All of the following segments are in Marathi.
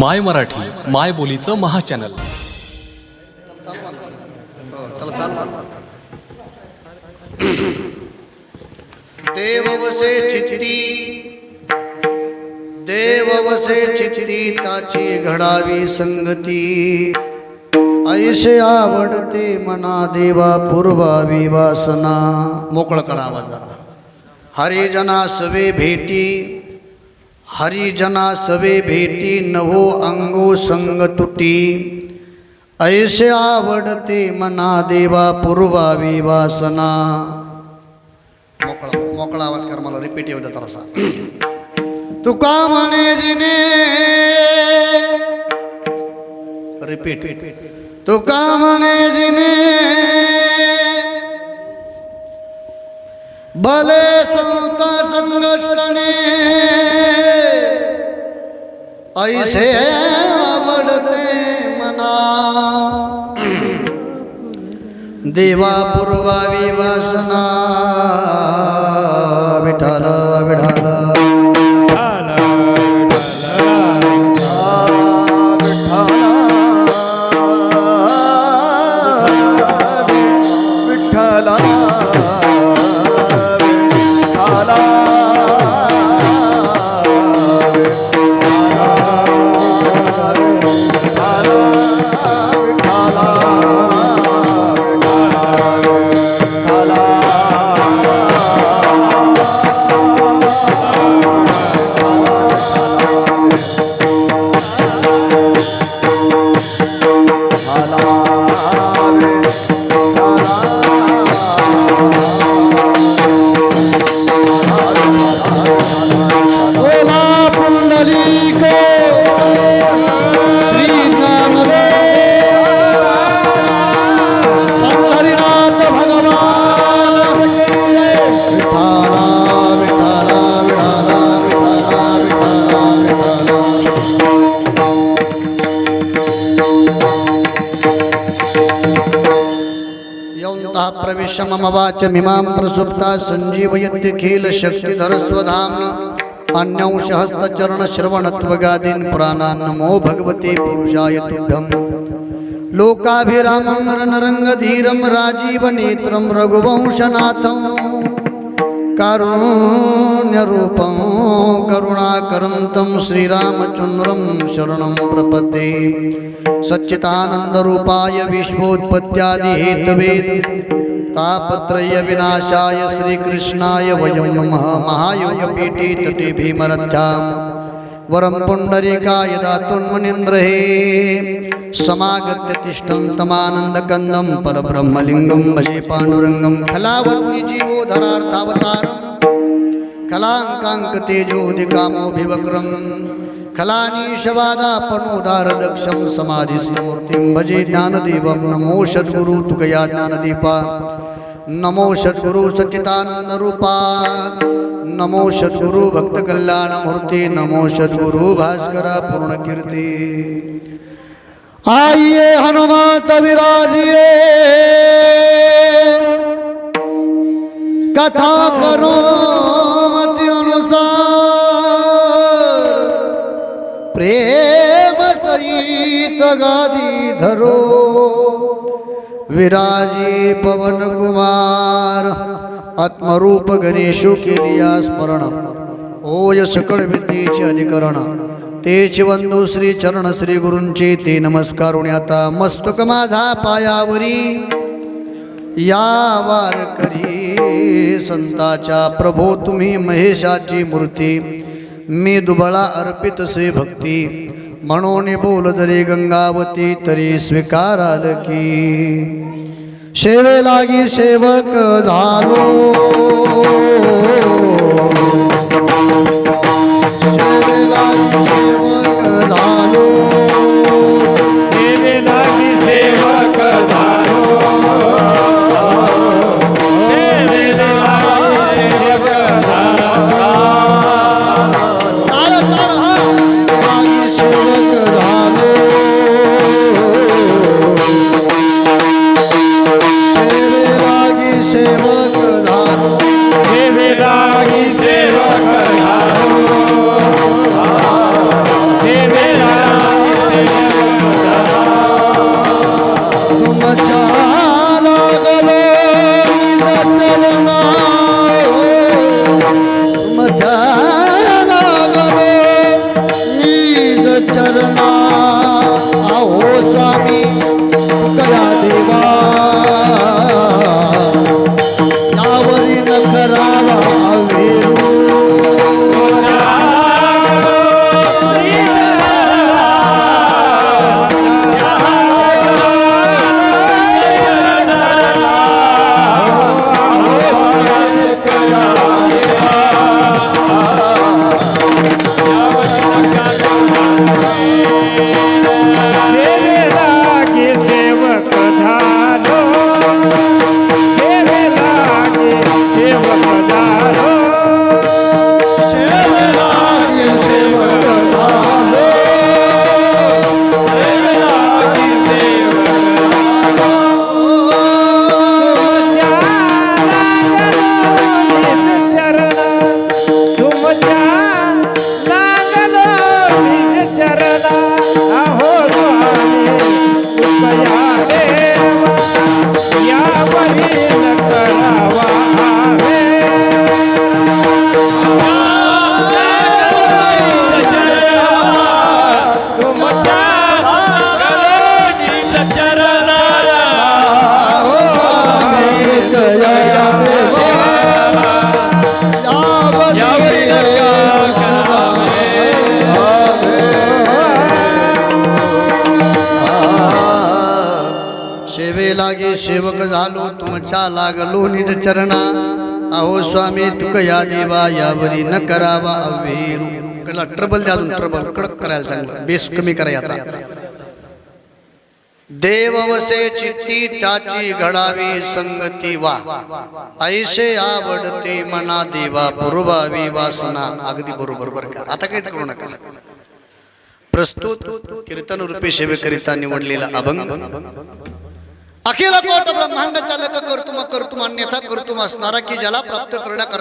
माय मराठी माय बोलीचं महाचॅनल. त्याला देव वसे चित्ती देव वसे चित्ती ताची घडावी संगती. ऐशे आवडते मना देवा पूर्वावी वासना. मोकळ करावा जरा. हरिजना सवे भेटी. हरिजना सवे भेटी नवो अंगो संग तुटी। ऐसे आवडते मना देवा पूर्वावी वासना मोकळा मोकळा आवाज कर मला रिपीट येऊ दे थोडासा. तुका म्हणे जिने? रिपीट तुका म्हणे जिने? भले संत संघर्षणे ऐसे आवडते मना। देवा पूर्वावी वासना विठाला विठाला प्रविश्य मिमां वाचमिमां प्रसुप्ता सञ्जीवयत्यखिल शक्तिधरस्वधाम्न अन्यंशहस्तचरणश्रवणत्वगादीन् पुराणान् नमो भगवते पुरुषाय तुभ्यम्। लोकाभिरामं रणरङ्गधीरं राजीवनेत्रं रघुवंशनाथं कारुण्यरूपं करुणाकरं तं श्रीरामचन्द्रं शरणं प्रपद्ये। सच्चिदानन्दरूपाय विश्वोत्पत्त्यादिहेतवे। तापत्रयविनाशाय श्रीकृष्णाय वयं नमः महायोगपीठे तटे भीमरथ्यां वरं पुण्डरीकाय दातुन्मनीन्द्रहे समागत्य तिष्ठन्तमानन्दकन्दं परब्रह्मलिङ्गं भजे पाण्डुरङ्गं। खलावत्निजीवोधरार्थावतारम् कलाङ्काङ्कतेजोदिकामोऽभिवक्रम् कलानीशवादापणोदारदक्षं समाधिस्थमूर्तिं भजे ज्ञानदेवं। नमो सद्गुरु तुकया ज्ञानदीपा। नमो सद्गुरु सच्चिदानन्दरूपा नमो सद्गुरु भक्तकल्याणमूर्ती नमो सद्गुरु भास्करा पूर्णकीर्ती आइए हनुमत विराजिए। कथा करो मत अनुसार। प्रेम सहित गादी धरो। विराजी पवन कुमार। आत्मरूप गणेशो केलिया स्मरण। ओय सकळ विद्येचे अधिकरण। तेच वंदू श्री चरण श्री गुरूंचे ते नमस्कारुणी आता मस्तक माझा पायावरी। या वारकरी संताच्या प्रभो तुम्ही महेशाची मूर्ती। मी दुबळा अर्पित से भक्ती। म्हणून बोल जरी गंगावती तरी स्वीकाराल की. शेवे लागी सेवक झालो. यावरी न करावा अवेरू. त्याला ट्रबल द्या अजून ट्रबल कडक करायला चांगलं. बेस कमी करायचा देव चित्ती त्याची घडावी संगती वा. ऐसे आवडते मना देवा पुरवावी वासना. अगदी बरोबर बरं का. आता काहीच करू नका. प्रस्तुत कीर्तन रूपे सेवेकरिता निवडलेला अभंग. अखिल कोट ब्रह्मांड चालक करतुम कर्तुम अन्यथा कर्तुम असणारा की ज्याला प्राप्त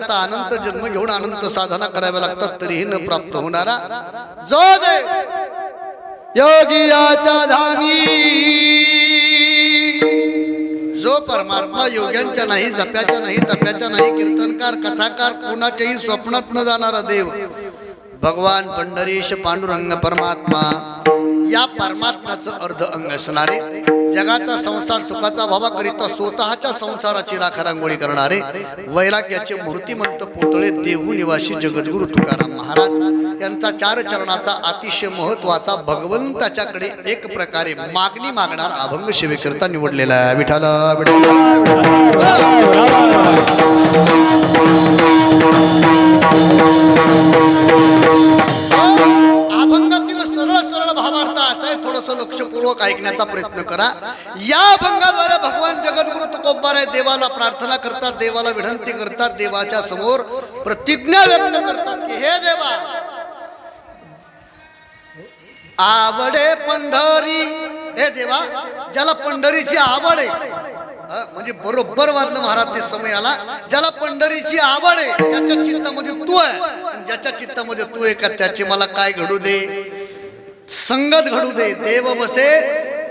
करता अनंत जन्म घेऊन अनंत साधना कराव्या लागतात तरीही न प्राप्त होणारा जो दे योगियाच्या धामी. जो परमात्मा योग्यांच्या नाही जप्याच्या नाही तप्याच्या नाही कीर्तनकार कथाकार कोणाच्याही स्वप्नात न जाणारा देव भगवान पंढरीश पांडुरंग परमात्मा. या परमात्म्याचं अर्ध अंग असणारे जगाचा संसार सुखाचा व्हावा करिता स्वतःच्या संसाराची राखारांगोळी करणारे वैराग्याचे मूर्तिमंत पुतळे देहू निवासी जगद्गुरु तुकाराम महाराज यांचा चार चरणाचा अतिशय महत्त्वाचा भगवंताच्याकडे एक प्रकारे मागणी मागणार अभंग सेवेकरता निवडलेला आहे. विठाला विठाल थोडस लक्षपूर्वक ऐकण्याचा प्रयत्न करा. या अभंगाद्वारे भगवान जगद्गुरु तुकोबाराय देवाला प्रार्थना करतात देवाला विनंती करतात देवाच्या समोर प्रतिज्ञा व्यक्त करतात की हे देवा आवडे पंढरी हे देवा ज्याला पंढरीची आवड आहे. म्हणजे बरोबर वाजलं महाराज ते समय आला. ज्याला पंढरीची आवड आहे त्याच्या चित्तामध्ये तू आहे ज्याच्या चित्तामध्ये तू आहे का त्याची मला काय घडू दे? संगत घडू दे देव बसे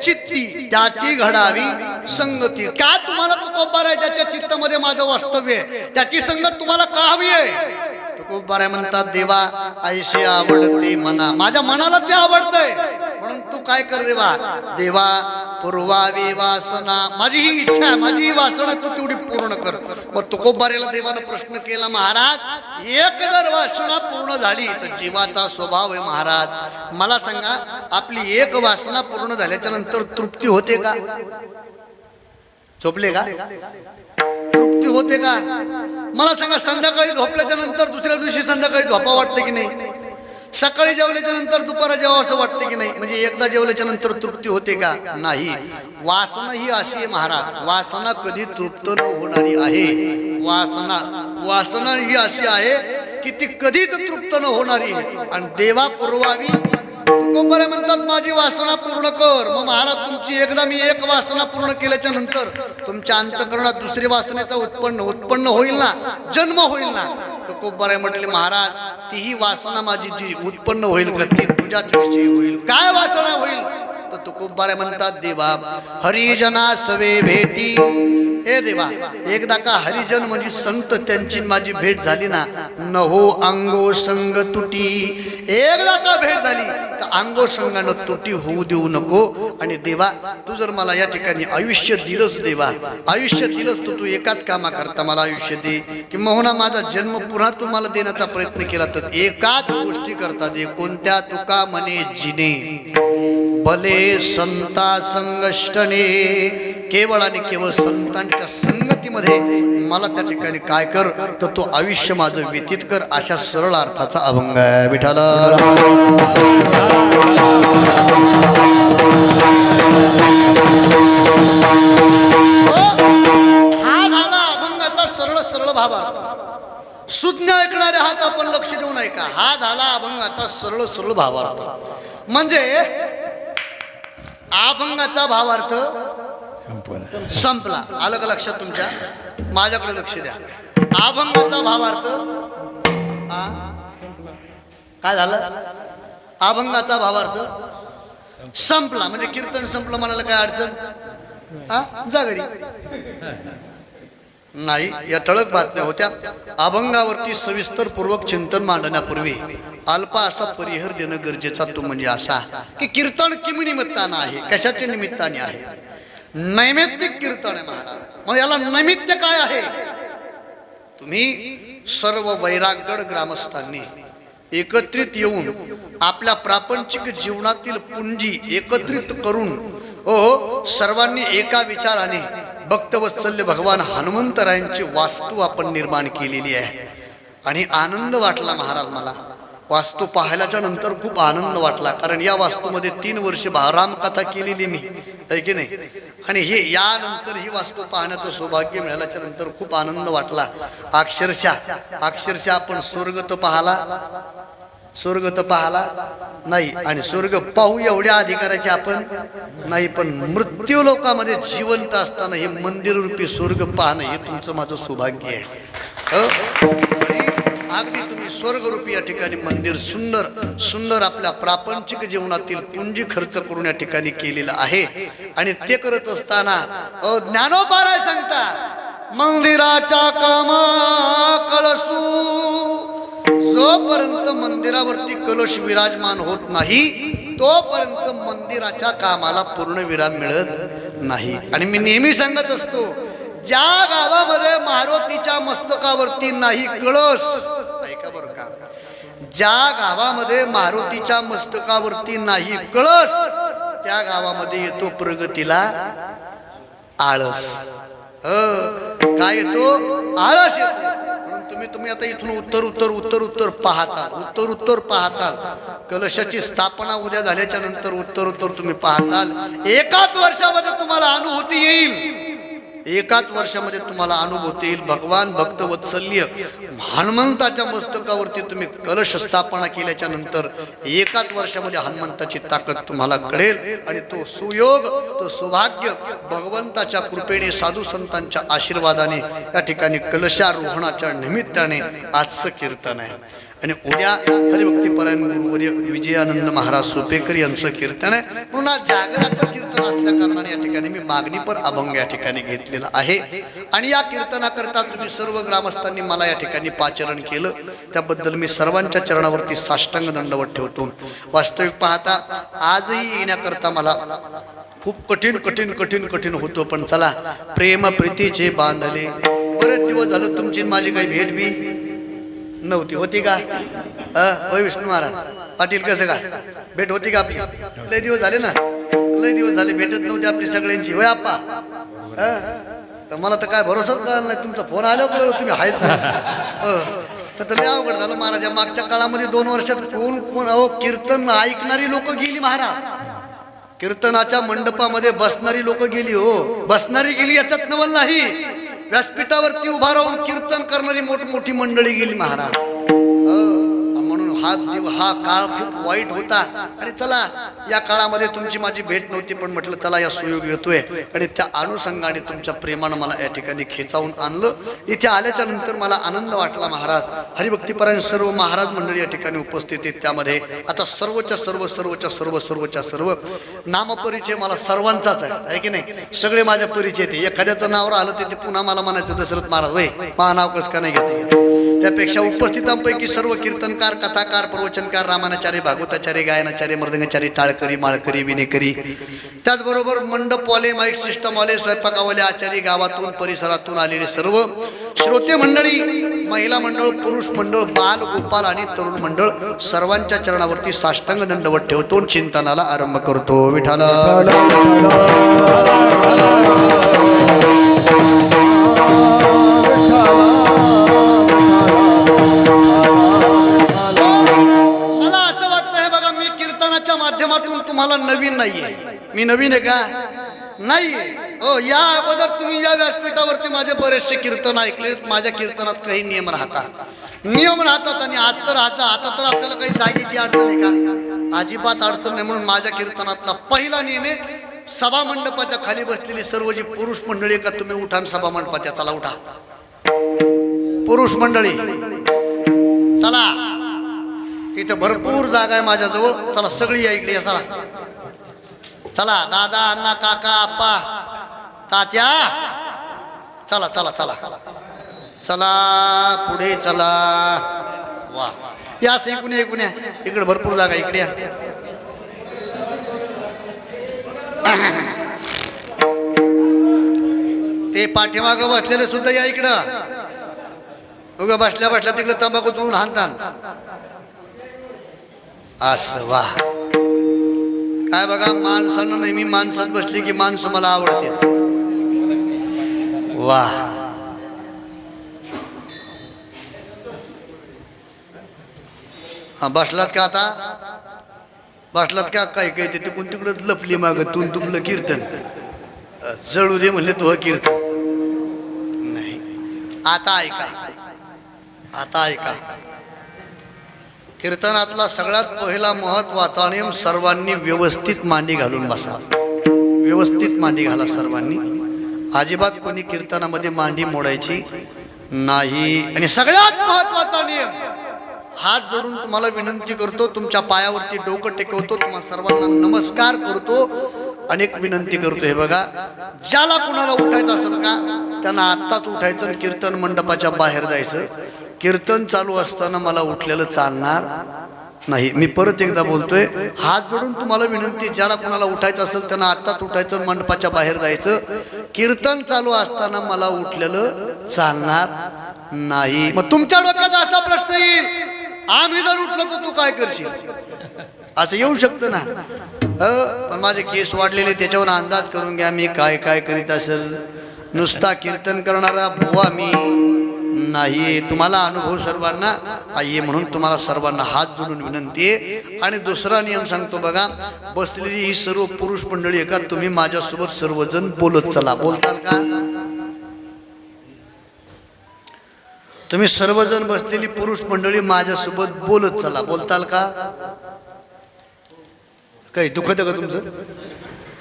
चित्ती त्याची घडावी संगती. काय तुम्हाला तुकोबार आहे ज्याच्या चित्तामध्ये माझं वास्तव्य आहे? त्याची संगत तुम्हाला का हवी आहे? तुकोबार म्हणतात देवा ऐशी आवडते मना. माझ्या मनाला ते आवडतंय. म्हणून तू काय कर देवा? देवा पूर्वावी वासना माझी ही इच्छा आहे माझी ही वासना तू तेवढी पूर्ण कर. मग तुकोबारेला देवानं प्रश्न केला महाराज एक जर वासना पूर्ण झाली तर जीवाचा स्वभाव आहे महाराज. मला सांगा आपली एक वासना पूर्ण झाल्याच्यानंतर तृप्ती होते का? झोपले का? तृप्ती होते का? मला सांगा संध्याकाळी झोपल्याच्या नंतर दुसऱ्या दिवशी संध्याकाळी झोपा वाटते की नाही? सकाळी जेवल्याच्या नंतर दुपारा जेव्हा असं वाटते की नाही? म्हणजे एकदा जेवल्याच्या नंतर तृप्ती होते का? नाही. वासना ही अशी आहे महाराज. वासना कधी तृप्त न होणारी आहे. वासना वासना ही अशी आहे की ती कधीच तृप्त न होणारी आहे. आणि देवा पुरवावी तुकोबारे म्हणतात माझी वासना पूर्ण कर. मग महाराज तुमची एकदा मी एक वासना पूर्ण केल्याच्यानंतर तुमच्या अंतकरणात दुसरी वासनेचा उत्पन्न उत्पन्न होईल ना? जन्म होईल ना? तुकोबारे म्हटले महाराज तीही वासना माझी जी उत्पन्न होईल का ती तुझ्याच विषयी होईल. काय वासना होईल? तर तुकोबारे म्हणतात देवा हरिजना सवे भेटी ए देवा एकदा का हरिजन म्हणजे संत त्यांची माझी भेट झाली ना नहो अंगो संग तुटी. एकदा का भेट झाली तर अंगो संघानं तुटी होऊ देऊ नको. आणि देवा तू जर मला या ठिकाणी आयुष्य दिलंच देवा आयुष्य दिलंच तर तू एकाच कामा करता मला आयुष्य दे. की मोहना माझा जन्म पुन्हा तुम्हाला देण्याचा प्रयत्न केला तर एकाच गोष्टी करता दे कोणत्या तुका म्हणे जिने. भले संता संगष्टने केवळ आणि केवळ संतांच्या संगतीमध्ये मला त्या ठिकाणी काय कर तर तो आयुष्य माझं व्यतीत कर अशा सरळ अर्थाचा अभंग आहे विठाला हो, हा झाला अभंगाचा सरळ सरळ भावा सुज्ञ ऐकणारे हात आपण लक्ष देऊ ऐका हा झाला अभंगाचा सरळ सरळ भावार्थ. म्हणजे अभंगाचा भावार्थ संपला. आलं का लक्षात तुमच्या? माझ्याकडे लक्ष द्या. अभंगाचा भावार्थ काय झालं? अभंगाचा भावार्थ संपला. म्हणजे कीर्तन संपलं म्हणाला काय अडचण? हा जा घरी. नाही या ठळक बातम्या होत्या. अभंगावरती सविस्तर पूर्वक चिंतन मांडण्यापूर्वी अल्पा असा परिहर देणं गरजेचा तो म्हणजे असा की कीर्तन किमी निमित्तानं आहे कशाच्या निमित्ताने आहे? नैमित्तिक कीर्तन आहे महाराज. मग याला नैमित्य काय आहे? तुम्ही सर्व वैरागड ग्रामस्थांनी एकत्रित येऊन आपल्या प्रापंचिक जीवनातील पुंजी एकत्रित करून ओ सर्वांनी एका विचाराने भक्तवत्सल्य भगवान हनुमंतरायांची वास्तू आपण निर्माण केलेली आहे. आणि आनंद वाटला महाराज मला. वास्तू पाहिल्याच्या नंतर खूप आनंद वाटला. कारण या वास्तूमध्ये तीन वर्ष राम कथा केलेली मी. आहे की नाही? आणि हे यानंतर ही वास्तू पाहण्याचं सौभाग्य मिळाल्याच्या नंतर खूप आनंद वाटला. अक्षरशः अक्षरशः आपण स्वर्ग तर पाहला. स्वर्ग तर पाहला नाही. आणि स्वर्ग पाहू एवढ्या अधिकाराचे आपण नाही पण मृत्यू लोकामध्ये जिवंत असताना हे मंदिररूपी स्वर्ग पाहणं हे तुमचं माझं सौभाग्य आहे. हो? अगदी तुम्ही स्वर्गरूपी या ठिकाणी मंदिर सुंदर सुंदर आपल्या प्रापंचिक जीवनातील पुंजी खर्च करून या ठिकाणी केलेलं आहे. आणि ते करत असताना ज्ञानोपाराय सांगता मंदिराच्या कामा कळसू जोपर्यंत मंदिरावरती कलश विराजमान होत नाही तोपर्यंत मंदिराच्या कामाला पूर्ण विराम मिळत नाही. आणि मी नेहमी सांगत असतो ज्या गावामध्ये मारुतीच्या मस्तकावरती नाही कळस. ऐका बरं का. ज्या गावामध्ये मारुतीच्या मस्तकावरती नाही कळस त्या गावामध्ये येतो प्रगतीला आळस. अ, काय येतो? आळस येतो. म्हणून तुम्ही तुम्ही आता इथून उत्तर उत्तर उत्तर उत्तर पाहता उत्तर उत्तर पाहताल. कलशाची स्थापना उद्या झाल्याच्यानंतर उत्तर उत्तर तुम्ही पाहताल. एकाच वर्षामध्ये तुम्हाला अनुभूती येईल. एकाच वर्षामध्ये तुम्हाला अनुभव येईल. भगवान भक्तवत्सल्य हनुमंताच्या मस्तकावरती तुम्ही कलश स्थापना केल्याच्यानंतर एकाच वर्षामध्ये हनुमंताची ताकद तुम्हाला कळेल आणि तो सुयोग तो सौभाग्य भगवंताच्या कृपेने साधू संतांच्या आशीर्वादाने त्या ठिकाणी कलशारोहणाच्या निमित्ताने आजचं कीर्तन आहे. आणि उद्या हरिभक्तीपरायण गुरुवर्य विजयानंद महाराज सोपेकर यांचं कीर्तन आहे. म्हणून आज जागराचं कीर्तन असल्या कारणाने या ठिकाणी मी मागणीपर अभंग या ठिकाणी घेतलेला आहे. आणि या कीर्तनाकरता तुम्ही सर्व ग्रामस्थांनी मला या ठिकाणी पाचरण केलं. त्याबद्दल मी सर्वांच्या चरणावरती साष्टांग दंडवत ठेवतो. वास्तविक पाहता आजही येण्याकरता मला खूप कठीण कठीण कठीण कठीण होतो पण चला प्रेम प्रीतीचे बांधले. बरेच दिवस झालं तुमची माझी काही भेट बी नव्हती. होती का? होय विष्णू महाराज. पाटील कसं का? भेट होती का आपली? लय दिवस झाले ना? लय दिवस झाले भेटत नव्हती आपली सगळ्यांची. होय आप्पा? मला तर काय भरोसाच कळला नाही. तुमचा फोन आल्यावर तुम्ही आहेत तर लय अवघड झालं महाराज मागच्या काळामध्ये दोन वर्षात कोण कोण अहो कीर्तन ऐकणारी लोक गेली महाराज. कीर्तनाच्या मंडपामध्ये बसणारी लोक गेली हो. बसणारी गेली याच्यात नवल नाही. व्यासपीठावरती उभा राहून कीर्तन करणारी मोठमोठी मंडळी गेली महाराज. हो. हा दिव हा काळ खूप वाईट होता. आणि चला या काळामध्ये तुमची माझी भेट नव्हती पण म्हटलं चला या सुयोग येतोय आणि त्या अनुषंगाने तुमच्या प्रेमानं मला या ठिकाणी खेचावून आणलं. इथे आल्याच्यानंतर मला आनंद वाटला महाराज. हरिभक्तीपरायण सर्व महाराज मंडळी या ठिकाणी उपस्थित आहेत त्यामध्ये. आता सर्वच्या सर्व सर्वच्या सर्व सर्वच्या सर्व नामपरिचय मला सर्वांचाच आहे. की नाही? सगळे माझ्या परिचय ते एखाद्याचं नाव राहिलं ते ते पुन्हा मला म्हणायचं दशरथ महाराज वय मा नाव कसं का नाही घेतलं? त्यापेक्षा उपस्थितांपैकी सर्व कीर्तनकार कथाकार प्रवचनकार रामानाचार्य भागवताचार्य गायनाचार्य मृदंगाचार्य टाळकरी माळकरी विनेकरी त्याचबरोबर मंडपवाले माईक सिस्टमवाले स्वयंपाकावाले आचारी गावातून परिसरातून आलेले सर्व श्रोते मंडळी महिला मंडळ पुरुष मंडळ बाल गोपाल आणि तरुण मंडळ सर्वांच्या चरणावरती साष्टांग दंडवत ठेवतो चिंतनाला आरंभ करतो. विठाला मला तुम्हाला नवीन नाहीये. मी नवीन आहे का? नाही. हो या अगोदर तुम्ही या व्यासपीठावरती माझे बरेचसे कीर्तन ऐकले. माझ्या कीर्तनात काही नियम राहतात. नियम राहतात आणि आज तर राहतात आता तर आपल्याला काही जागेची अडचण आहे का? अजिबात अडचण नाही म्हणून माझ्या कीर्तनातला पहिला नियम आहे सभा मंडपाच्या खाली बसलेली सर्व जी पुरुष मंडळी का तुम्ही उठा आणि सभा मंडपाच्या चला उठा. पुरुष मंडळी. चला. इथं भरपूर जागा आहे माझ्याजवळ. चला सगळी या इकडे या, चला. चला दादा अण्णा काका आप्पा तात्या. चला चला चला. चला पुढे चला. वा. या असं ऐकून या, या. इकडे भरपूर जागा आहे, इकडे या. ते पाठीमागं बसलेले सुद्धा या इकडं. उगा बसल्या बसल्या तिकडे तंबाखू चुळून हाणतात. असं काय बघा माणसानं नेहमी माणसात बसली की माणसं मला आवडते वा. हा बसलात का आता? बसलात का? काय काय ते कोण तिकडं लपली माग तुम तुमलं कीर्तन. जळू दे म्हणले तुझं कीर्तन. नाही. आता ऐका. आता ऐका. कीर्तनातला सगळ्यात पहिला महत्त्वाचा नियम सर्वांनी व्यवस्थित मांडी घालून बसा. व्यवस्थित मांडी घाला सर्वांनी. अजिबात कोणी कीर्तनामध्ये मांडी मोडायची नाही. आणि सगळ्यात महत्त्वाचा नियम हात जोडून तुम्हाला विनंती करतो तुमच्या पायावरती डोकं टेकवतो तुम्हा सर्वांना नमस्कार करतो अनेक विनंती करतो. हे बघा ज्याला कुणाला उठायचं असेल का त्यांना आत्ताच उठायचं कीर्तन मंडपाच्या बाहेर जायचं. कीर्तन चालू असताना मला उठलेलं चालणार नाही. मी परत एकदा बोलतोय हात जोडून तुम्हाला विनंती ज्याला कोणाला उठायचं असेल त्यांना आत्ताच उठायचं मंडपाच्या बाहेर जायचं. कीर्तन चालू असताना मला उठलेलं चालणार नाही. मग तुमच्या डोक्यात असा प्रश्न येईल आम्ही जर उठलो तर तू काय करशील? असं येऊ शकतं ना? अ पण माझे केस वाढलेले त्याच्यावर अंदाज करून घ्या मी काय काय करीत असेल. नुसता कीर्तन करणारा बुवा मी. नाही. तुम्हाला अनुभव सर्वांना आहे म्हणून तुम्हाला सर्वांना हात जोडून विनंती आहे. आणि दुसरा नियम सांगतो बघा बसलेली ही सर्व पुरुष मंडळी आहे का? तुम्ही माझ्यासोबत सर्वजण बोलत चला. बोलताल का? तुम्ही सर्वजण बसलेली पुरुष मंडळी माझ्यासोबत बोलत चला. बोलताल का? काही दुखत का तुमचं?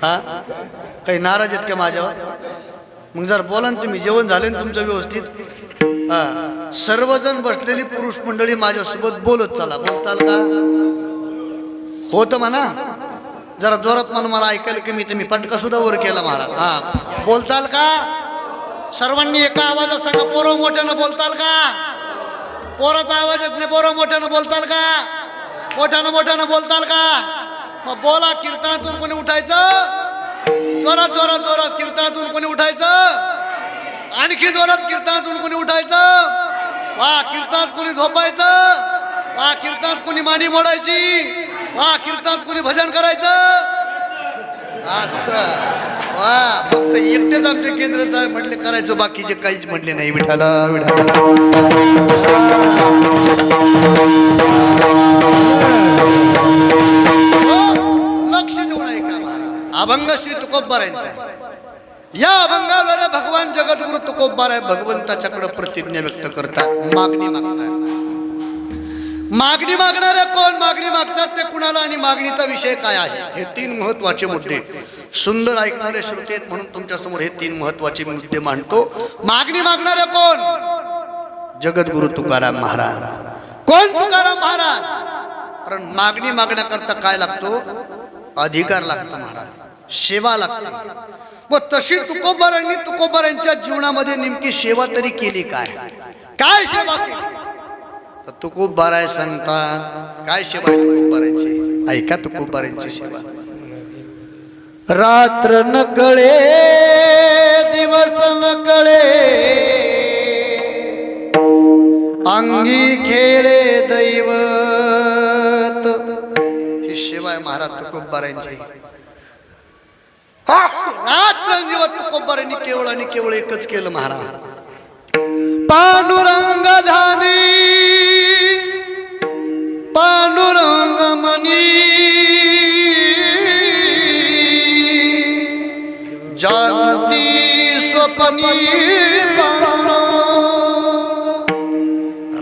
हा? काही नाराज आहेत का माझ्यावर? मग जर बोला ना तुम्ही. जेवण झाले ना तुमचं व्यवस्थित? हा. सर्वजण बसलेली पुरुष मंडळी माझ्यासोबत बोलत चला. बोलताल का? होतं म्हणा. जरा जोरात म्हणून मला ऐकायला की मी ते मी पटका सुद्धा वर केला महाराज. हा. बोलताल का? सर्वांनी एका आवाजात सांगा पोरं मोठ्यानं बोलताल का? पोराचा आवाज येत नाही पोरं मोठ्यानं बोलताल का? मोठ्यानं मोठ्यानं बोलताल का? मग बोला कीर्तनातून कोणी उठायचं? जोरात जोरात जोरात कीर्तनातून कोणी उठायचं? आणखी जोरात कीर्तनातून कोणी उठायचं? वा कीर्तनात कोणी झोपायचं? वा कीर्तनात कोणी मांडी मोडायची? वा कीर्तनात कोणी भजन करायचं? असं. वा फक्त एकटेच आमचे केंद्र साहेब म्हटले करायचं बाकीचे काहीच म्हटले नाही. विठाला विठाला. हो, लक्ष देऊन ऐका महाराज. अभंग श्री तुकोबरांचा आहे. या अभंगाद्वारे भगवान जगद्गुरु तुकोबाराय भगवंताच्याकडे प्रतिज्ञा व्यक्त करतात. मागणी मागतात. मागणी मागणारे कोण मागणी मागतात ते कुणाला आणि मागणीचा विषय काय आहे? हे तीन महत्त्वाचे मुद्दे. सुंदर ऐकणारे श्रोते आहेत म्हणून तुमच्यासमोर हे तीन महत्त्वाचे मुद्दे मांडतो. मागणी मागणारे कोण? जगद्गुरु तुकाराम महाराज. कोण तुकाराम महाराज? कारण मागणी मागण्याकरता काय लागतो? अधिकार लागतो महाराज. सेवा लागते. मग तशी तुकोबारांनी तुकोबारांच्या जीवनामध्ये नेमकी सेवा तरी केली काय? काय सेवा केली? तुकोबाराय सांगतात काय सेवा आहे तुकोबारांची? ऐका तुकोबारांची सेवा. रात्र न कळे दिवस न कळे अंगी खेळे दैवत. ही सेवा आहे महाराज तुकोबारांची. रात्र दिवस तुकोबारांनी केवळ आणि केवळ एकच केलं महाराज. पांडुरंग धानी पांडुरंग मनी. जागती स्वप्नी पांडुरंग.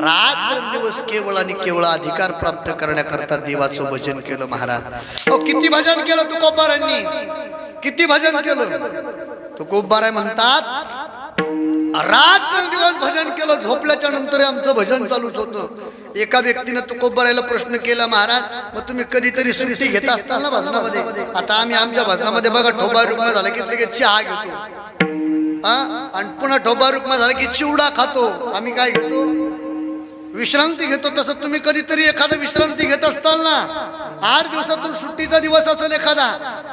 रात्र दिवस केवळ आणि केवळ अधिकार प्राप्त करण्याकरता देवाचं भजन केलं महाराज. किती भजन केलं तुकोबारांनी? किती भजन केलं? तुकोबाराय म्हणतात. रात्र दिवस भजन केलं झोपल्याच्या नंतर आमचं भजन चालूच होतं. एका व्यक्तीनं तुकोबरायला प्रश्न केला महाराज मग तुम्ही कधीतरी सुट्टी घेत असताल ना भजनामध्ये? आता आम्ही आमच्या भजनामध्ये बघा ठोबा रुग्ण झाला की लगेच चहा घेतो. हा? आणि पुन्हा ठोबा रुग्ण झाला की चिवडा खातो. आम्ही काय घेतो? विश्रांती घेतो तसं तुम्ही कधीतरी एखादा विश्रांती घेत असताल ना. आठ दिवसातून सुट्टीचा दिवस असेल एखादा.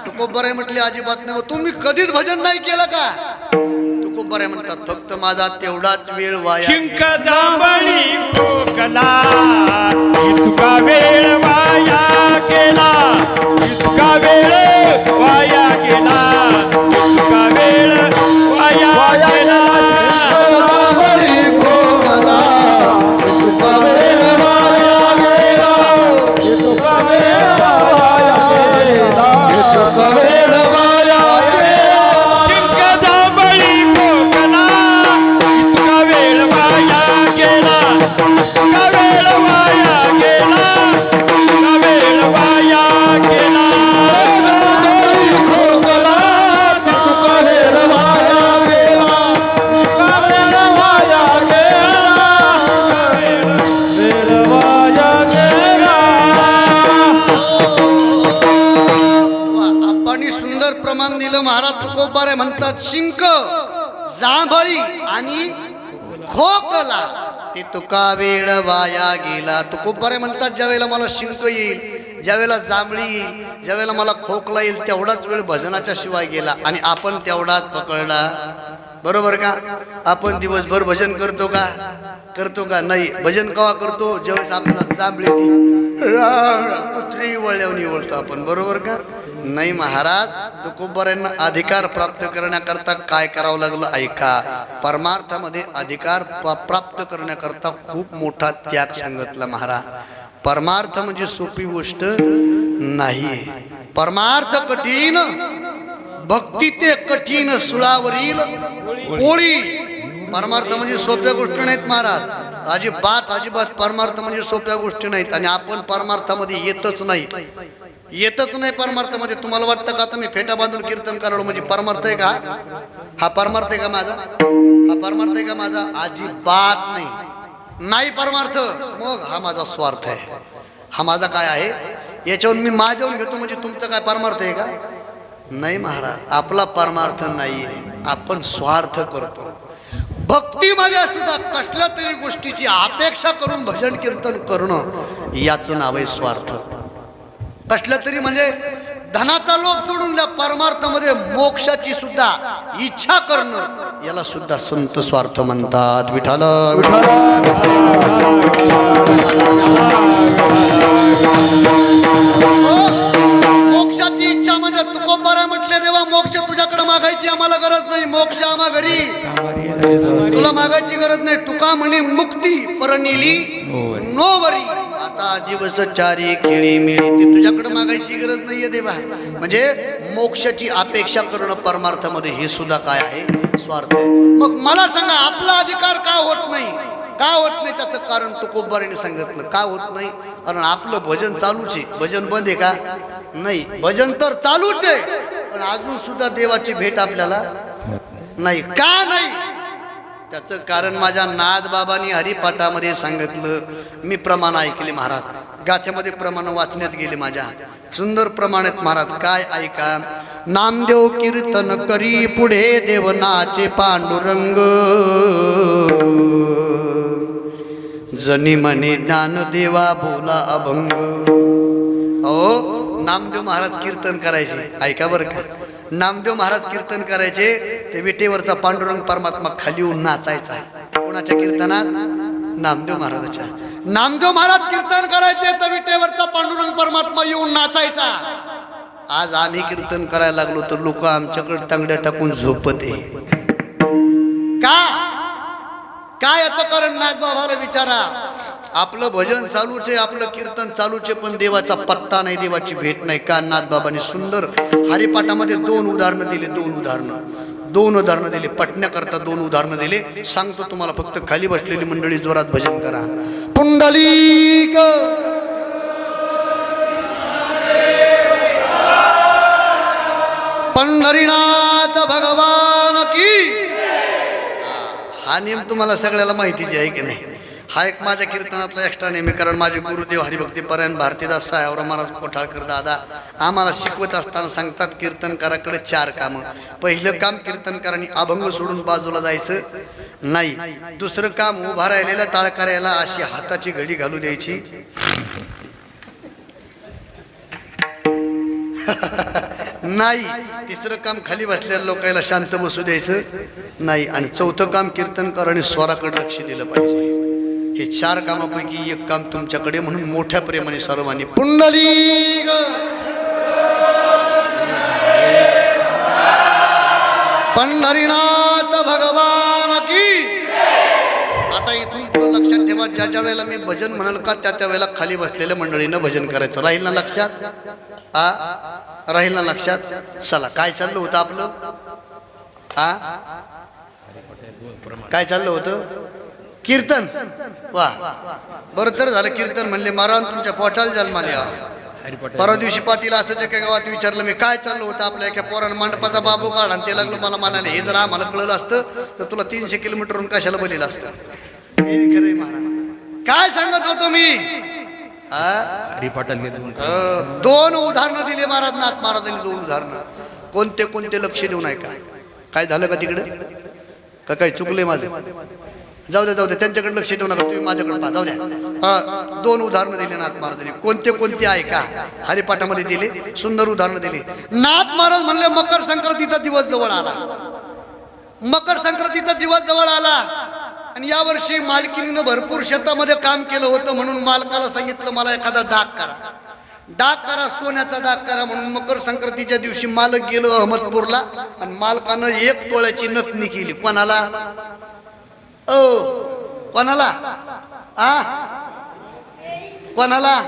तुकोबराय म्हटले अजिबात नाही. तुम्ही कधीच भजन नाही केलं का? तुकोबराय म्हणतात. फक्त माझा तेवढाच वेळ वाया वेळ वाया गेला इतका वेळ वाया इतका वेळ वाया गेला. आणि खोकला. ते तुका वेळ वाया गेला. तू खूप बरे म्हणतात ज्यावेळेला मला शिंक येईल ज्यावेळेला जांभळी येईल ज्यावेळेला मला खोकला येईल तेवढाच वेळ भजनाच्या शिवाय गेला. आणि आपण तेवढाच पकडला. बरोबर का? आपण दिवसभर भजन करतो का? करतो का? नाही. भजन कवा करतो? ज्यावेळेस आपल्याला जांभळी कुत्री वळल्यावर निवळतो आपण. बरोबर का? नाही महाराज तुकोबऱ्यांना अधिकार प्राप्त करण्याकरता काय करावं लागलं ऐका. परमार्थामध्ये अधिकार प- प्राप्त करण्याकरता खूप मोठा त्याग सांगितला महाराज. परमार्थ म्हणजे सोपी गोष्ट नाही परमार्थ कठीण भक्ती ते कठीण सुळावरील पोळी. परमार्थ म्हणजे सोप्या गोष्टी नाहीत महाराज. अजिबात अजिबात परमार्थ म्हणजे सोप्या गोष्टी नाहीत आणि आपण परमार्थामध्ये येतच नाही. येतच नाही परमार्थामध्ये. तुम्हाला वाटतं का? आता मी फेटा बांधून कीर्तन करालो म्हणजे परमार्थ आहे का? हा परमार्थ आहे का माझा? हा परमार्थ आहे का माझा? अजिबात नाही. नाही परमार्थ. मग हा माझा स्वार्थ आहे. हा माझा काय आहे? याच्यावरून मी माझ्यावरून घेतो म्हणजे तुमचं काय परमार्थ आहे का? नाही महाराज आपला परमार्थ नाही आहे. आपण स्वार्थ करतो. भक्तीमध्ये सुद्धा कसल्या तरी गोष्टीची अपेक्षा करून भजन कीर्तन करणं याचं नाव आहे स्वार्थ. कसलं तरी म्हणजे धनाचा लोभ सोडून द्या परमार्थामध्ये मोक्षाची सुद्धा इच्छा करणं याला सुद्धा संत स्वार्थ म्हणतात. विठाल विठाल मोक्षाची हो. देवा मोक्ष तुझ्याकडे मागायची आम्हाला गरज नाही. मोक्ष आम्हा घरी. तुला मागायची गरज नाही. तुका म्हणे मुक्ती परनिली नोवरी. आता दिवस चारी खेळी मिळी ती तुझ्याकडे मागायची गरज नाहीये देवा. म्हणजे मोक्षाची अपेक्षा करणं परमार्थामध्ये हे सुद्धा काय आहे? स्वार्थ आहे. मग मला सांगा आपला अधिकार का होत नाही? का होत नाही त्याचं कारण तुकोबारीने सांगितलं. का होत नाही? कारण आपलं भजन चालूच आहे. भजन बंद आहे का? नाही. भजन तर चालूच आहे. पण अजून सुद्धा देवाची भेट आपल्याला नाही. का नाही? त्याचं कारण माझ्या नादबाबांनी हरिपाठामध्ये सांगितलं. मी प्रमाण ऐकले महाराज. गाथ्यामध्ये प्रमाण वाचण्यात गेले माझ्या. सुंदर प्रमाणात महाराज काय ऐका? नामदेव कीर्तन करी पुढे देवनाचे पांडुरंग. जनी म्हणे ज्ञानदेवा बोला अभंग. ओ नामदेव महाराज कीर्तन करायचे. ऐका बरं का. नामदेव महाराज कीर्तन करायचे ते विटेवरचा पांडुरंग परमात्मा खाली येऊन नाचायचा. कोणाच्या कीर्तनात? नामदेव महाराजाच्या. नामदेव महाराज कीर्तन करायचे तर विटेवरचा पांडुरंग परमात्मा येऊन नाचायचा. आज आम्ही कीर्तन करायला लागलो तर लोक आमच्याकडे तांगड्या टाकून झोपते का? काय याचं कारण नागबाबाला विचारा? आपलं भजन चालूच आहे आपलं कीर्तन चालूच आहे पण देवाचा पत्ता नाही देवाची भेट नाही. का नाथबाबांनी सुंदर हरिपाठामध्ये दोन उदाहरणं दिले दोन उदाहरणं. दोन उदाहरणं दिले. पटण्याकरता दोन उदाहरणं दिले. सांगतो तुम्हाला फक्त खाली बसलेली मंडळी जोरात भजन करा. पुंडलिक पंढरीनाथ भगवान की. हा नियम तुम्हाला सगळ्याला माहितीच आहे की नाही? हा एक माझ्या कीर्तनातला एक्स्ट्रा नेम कारण माझे गुरुदेव हरिभक्ती परायण भारतीदास साहेबराव महाराज कोठाळकर दादा आम्हाला शिकवत असताना सांगतात कीर्तनकाराकडे चार कामं. पहिलं काम कीर्तनकारांनी अभंग सोडून बाजूला जायचं नाही. दुसरं काम उभा राहिलेल्या टाळकऱ्याला अशी हाताची घडी घालू द्यायची. नाही. तिसरं काम खाली बसलेल्या लोकांना शांत बसू द्यायचं नाही. आणि चौथं काम कीर्तनकारांनी स्वराकडे लक्ष दिलं पाहिजे. हे चार कामापैकी एक काम तुमच्याकडे म्हणून मोठ्या प्रेमाने सर्वांनी पुंडली पंढरीनाथ भगवान की आता इथून पुढं लक्षात ठेवा ज्या ज्या वेळेला मी भजन म्हणाल का त्या त्या वेळेला खाली बसलेल्या मंडळीनं भजन करायचं. राहील ना लक्षात? आ? राहील ना लक्षात? चला काय चाललं होतं आपलं? आ? काय चाललं होतं? कीर्तन. वा. बरं तर झालं कीर्तन म्हणले महाराज तुमच्या पोटाला जन्माले. परवा दिवशी पाटील असंच एका गावात विचारलं मी काय चाललं होतं आपल्या एका पोरानं मंडपाचा बाबू काढ आणि ते लागलं मला म्हणाले हे जर आम्हाला कळलं असतं तर तुला तीनशे किलोमीटरहून कशाला बलील असतं? हे खरंय महाराज. काय सांगत होतो मी? दोन उदाहरणं दिली महाराज नाथ महाराजांनी दोन उदाहरणं. कोणते कोणते लक्ष देऊ नये का काय झालं का तिकडे? का काय चुकलंय माझं? जाऊ द्या जाऊ द्या त्यांच्याकडे लक्ष देऊ नका तुम्ही माझ्याकडे पहा जाऊ द्या दोन उदाहरणं दिले नाथ महाराजांनी. कोणते कोणते आहे का? हरिपाठामध्ये दिले सुंदर उदाहरणं दिली. नाथ महाराज म्हणले मकर संक्रांतीचा दिवस जवळ आला. मकर संक्रांतीचा दिवस जवळ आला. आणि यावर्षी मालकिनीनं भरपूर शेतामध्ये काम केलं होतं म्हणून मालकाला सांगितलं मला एखादा डाक करा. डाक करा सोन्याचा डाक करा म्हणून मकर संक्रांतीच्या दिवशी मालक गेलो अहमदपूरला आणि मालकानं एक तोळ्याची नथनी केली. कोणाला? ओ कोणाला? आ? कोणाला?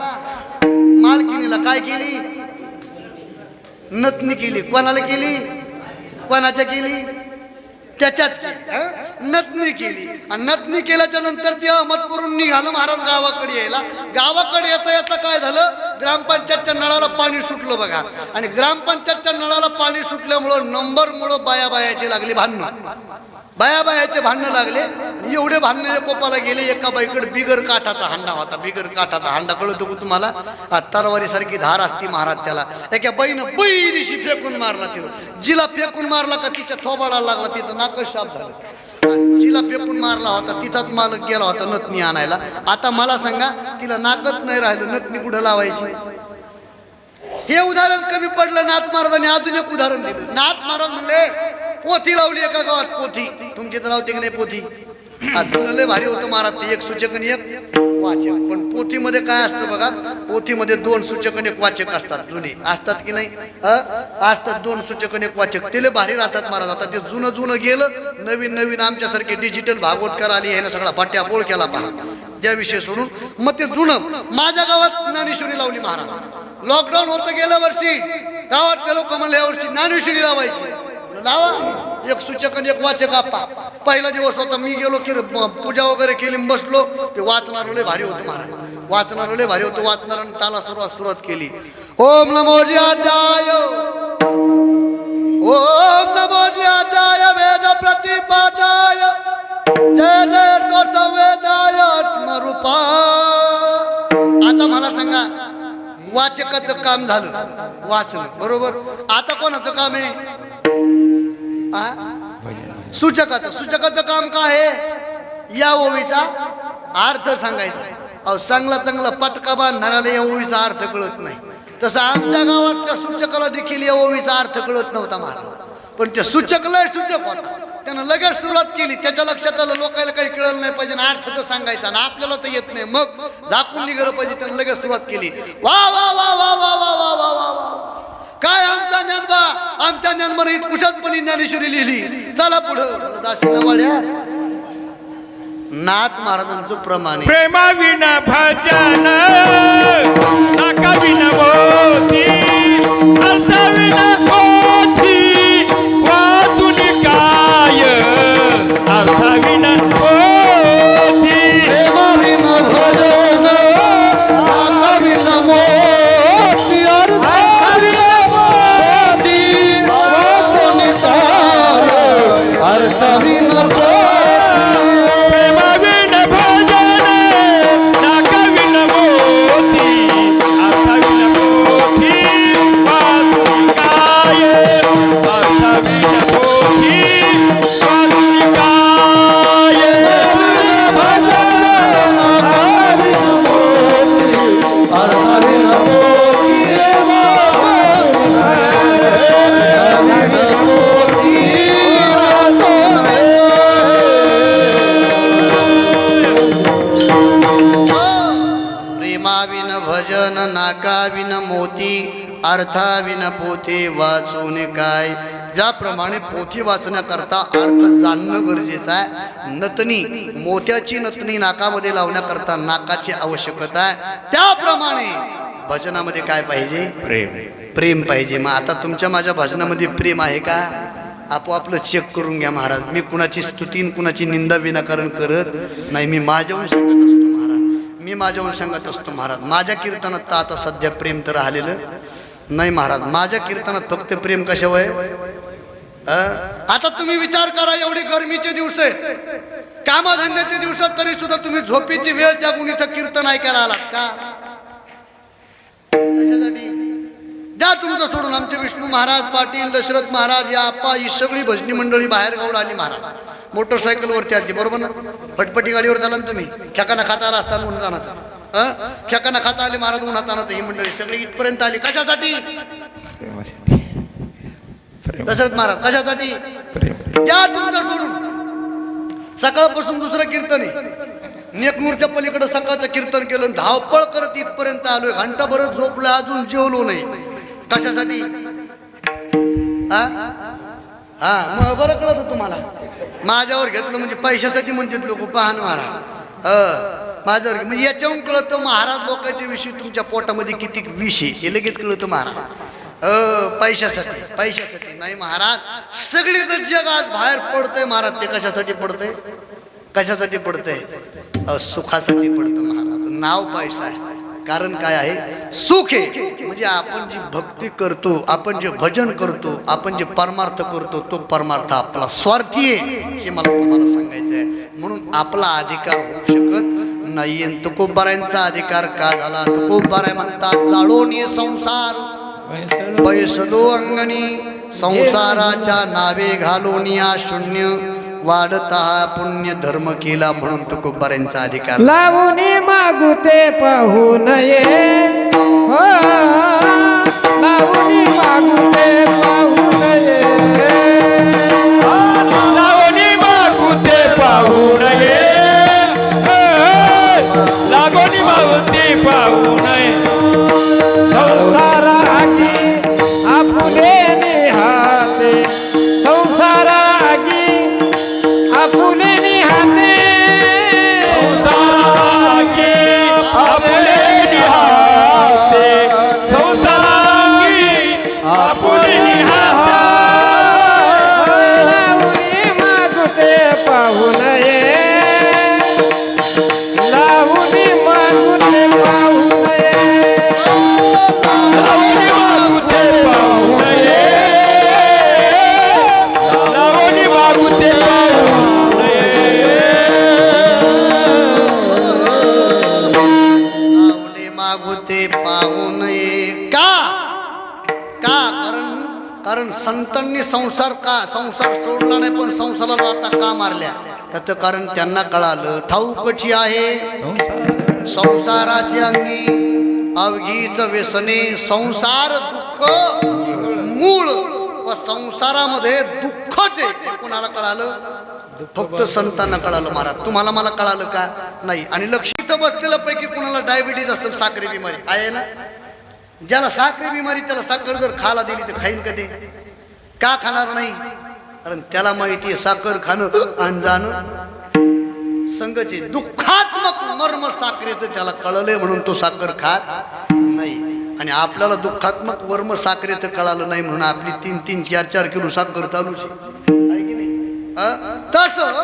मालकिनीला काय केली? नतनी केली. कोणाला केली? कोणाच्या केली? त्याच्याच केली नतनी नथनी केली. आणि नतनी केल्याच्यानंतर ते अहमदपूरून निघालं महाराज गावाकडे यायला. गावाकडे येता येता काय झालं? ग्रामपंचायतच्या नळाला पाणी सुटलं बघा. आणि ग्रामपंचायतच्या नळाला पाणी सुटल्यामुळं नंबरमुळं बाया बायाची लागली भांडण. बाया बायाचे भांडणं लागले आणि एवढे भांडणं कोपाला गेले एका बाईकडे बिगर काठाचा हांडा होता बिगर काठाचा हांडा. कळतो का तुम्हाला? तरवारीसारखी धार असती महाराज त्याला. एका बाईनं बैरीशी फेकून मारला ते जिला फेकून मारला का तिच्या थोबाडाला लागला तिचं नाकच शाप झालं. जिला फेकून मारला होता तिचाच मालक गेला होता नथनी आणायला. आता मला सांगा तिला नाकच नाही राहिलं नथनी कुठं लावायची? हे उदाहरण कमी पडलं नाथ महाराजांनी अजून एक उदाहरण दिलं. नाथ महाराज म्हणले पोथी लावली एका गावात पोथी. तुमची तर लावते की नाही पोथी? अजून लय भारी होतं महाराज ते एक सूचक आणि एक वाचक. पण पोथीमध्ये काय असतं बघा पोथीमध्ये दोन सूचक आणि एक वाचक असतात जुने. असतात की नाही? अ? असतात दोन सूचक आणि एक वाचक. ते भारी राहतात महाराज. आता ते जुनं जुनं गेलं नवीन नवीन आमच्यासारखे डिजिटल भागवतकार आली ह्यानं सगळा पट्ट्यापोळ केला पहा. त्याविषयी सोडून मग ते जुनं. माझ्या गावात ज्ञानेश्वरी लावली महाराज. लॉकडाऊन होतं गेल्या वर्षी गावात लोक म्हणले यावर्षी ज्ञानेश्वरी लावायची. लावा. एक सूचक आणि एक वाचक आपा. पहिला दिवस होता मी गेलो की पूजा वगैरे केली बसलो. ते वाचणार लय भारी होतं महाराज. वाचणार लय भारी होतं. वाचणार ताला सुरुवात सुरुवात केली. ओम नमो ज्यादाय ओम नमो ज्यादाय वेद प्रतिपादाय. जय जय स्वसंवेदाय आत्मरूपा. आता मला सांगा वाचकाचं काम झालं. वाचन बरोबर? आता कोणाचं काम आहे? सूचकाचं. सूचकाचं काम काय आहे? या ओवीचा अर्थ सांगायचा. अहो चांगला चांगला पटका बांधणाऱ्याला या ओवीचा अर्थ कळत नाही. तसं आमच्या गावात त्या सूचकाला देखील या ओवीचा अर्थ कळत नव्हता महाराज. पण त्या सूचकला सूचक होता. त्यानं लगेच सुरुवात केली. त्याच्या लक्षात आलं लोकांना काही कळलं नाही पाहिजे ना अर्थ तर सांगायचा ना आपल्याला तर येत नाही. मग झाकून निघालं पाहिजे त्यानं लगेच सुरुवात केली. वा वा वा वा वा वा वा वा वा वा. काय आमचा ज्ञानबा? आमच्या ज्ञानबाने इतकुशातपणी ज्ञानेश्वरी लिहिली. चला पुढं. दासी नवाड्या नाथ महाराजांचं प्रमाण प्रेमा विना भजन नाका विना अर्थ विना पोथी वाचण्याकरता अर्थ जाणणं गरजेचं आहे. नतनी मोत्याची नतनी नाकामध्ये लावण्याकरता नाकाची आवश्यकता आहे. त्याप्रमाणे भजनामध्ये काय पाहिजे? प्रेम. प्रेम पाहिजे. मग आता तुमच्या माझ्या भजनामध्ये प्रेम आहे का? आपोआपलं चेक करून घ्या महाराज. मी कुणाची स्तुती आणि कुणाची निंदा विनाकारण करत नाही. मी माझ्याहून सांगत असतो महाराज. मी माझ्याहून सांगत असतो महाराज. माझ्या कीर्तनात तर आता सध्या प्रेम तर राहिलेलं नाही महाराज. माझ्या कीर्तनात फक्त प्रेम कशावर आहे? आता तुम्ही विचार करा एवढे गरमीचे दिवस आहेत. कामधंद्याचे दिवसात तरी सुद्धा तुम्ही झोपेची वेळ त्यागून इथं कीर्तन ऐकायला आलात का? कशासाठी? द्या तुमचं सोडून आमचे विष्णू महाराज पाटील दशरथ महाराज या आप्पा ही सगळी भजनी मंडळी बाहेर गावून आली महाराज. मोटरसायकलवरती आली बरोबर ना? फटफटी गाडीवर झाला ना तुम्ही. खेकाना खाता आला असताना म्हणून जाण्याचा खेकाना खाता आले महाराज उन्हात आणत ही मंडळी सगळी इथपर्यंत आली. कशासाठी? दशरथ महाराज कशासाठी? द्या तुमचं सोडून. सकाळपासून दुसरं कीर्तन आहे. नेकनूरच्या पलीकडे सकाळचं कीर्तन केलं धावपळ करत इथपर्यंत आलोय. घंटा बरं झोपलं अजून जेवलो नाही. कशासाठी? हा हा मग बरं कळत तुम्हाला. माझ्यावर घेतलं म्हणजे पैशासाठी म्हणतात लोक पाहन महाराज अ माझ्यावर म्हणजे याच्याहून कळतं महाराज लोकांच्या विषयी तुमच्या पोटामध्ये किती विष आहे. हे लगेच कळतं महाराज. अ पैशासाठी पैशासाठी. नाही महाराज सगळीचं जग आज बाहेर पडतंय महाराज. ते कशासाठी पडतंय? कशासाठी पडतंय? सुखासाठी पडतं महाराज. नाव पैसा आहे. कारण काय आहे? सुख आहे. म्हणजे आपण जी भक्ती करतो आपण जे भजन करतो आपण जे परमार्थ करतो तो परमार्थ आपला स्वार्थी आहे हे मला तुम्हाला सांगायचं आहे. म्हणून आपला अधिकार होऊ शकत नाही आणि तुकोबारायांचा अधिकार का झाला? तुकोबाराय म्हणतात जाळून ये संसार. पैसदो अंगणी संसाराच्या नावे घालून या शून्य वाढता पुण्य धर्म केला म्हणून तुकोबारायांचा अधिकार लावून मागू ते पाहू नये. हो लावून मागू ते पाहू नये. लावणी मागुते पाहू नये. संसार का? संसार सोडला नाही पण संसाराला आता का मारल्या? त्याचं कारण त्यांना कळालं. ठाऊकची आहे. संसाराची अंगी अवघीच व्यसने संसार दुःख मूळ. व संसारामध्ये दुःखच आहे. कुणाला कोणाला कळालं? फक्त संतांना कळालं महाराज. तुम्हाला मला कळालं का? नाही. आणि लक्षित बसलेल्या पैकी कोणाला डायबिटीज असेल साखरे बिमारी. आहे ना? ज्याला साखरे बिमारी त्याला साखर जर खायला दिली तर खाईन कधी? का खाणार नाही? कारण त्याला माहिती आहे साखर खाणं आणि जाणं. संघचे दुःखात्मक मर्म साखरेचं त्याला कळलंय म्हणून तो साखर खात नाही. आणि आपल्याला दुःखात्मक वर्म साखरेचं कळालं नाही म्हणून आपली तीन तीन चार चार किलो साखर चालूच आहे. की नाही? तसं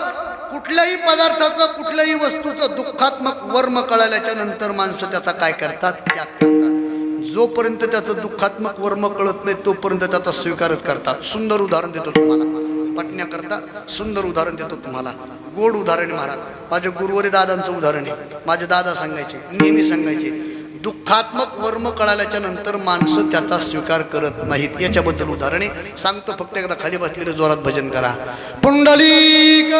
कुठल्याही पदार्थाचं कुठल्याही वस्तूचं दुःखात्मक वर्म कळाल्याच्या नंतर माणसं त्याचा काय करतात? त्याग करतात. जोपर्यंत त्याचं दुःखात्मक वर्म कळत नाही तोपर्यंत त्याचा स्वीकारच करतात सुंदर उदाहरण देतो तुम्हाला. पटण्याकरता सुंदर उदाहरण देतो तुम्हाला. गोड उदाहरण महाराज. माझ्या गुरुवारी दादांचं उदाहरण आहे. माझे दादा सांगायचे नेहमी सांगायचे दुःखात्मक वर्म कळाल्याच्या नंतर माणसं त्याचा स्वीकार करत नाहीत. याच्याबद्दल उदाहरण आहे. सांगतो फक्त एकदा खाली बसलेलं जोरात भजन करा. पुंडलिक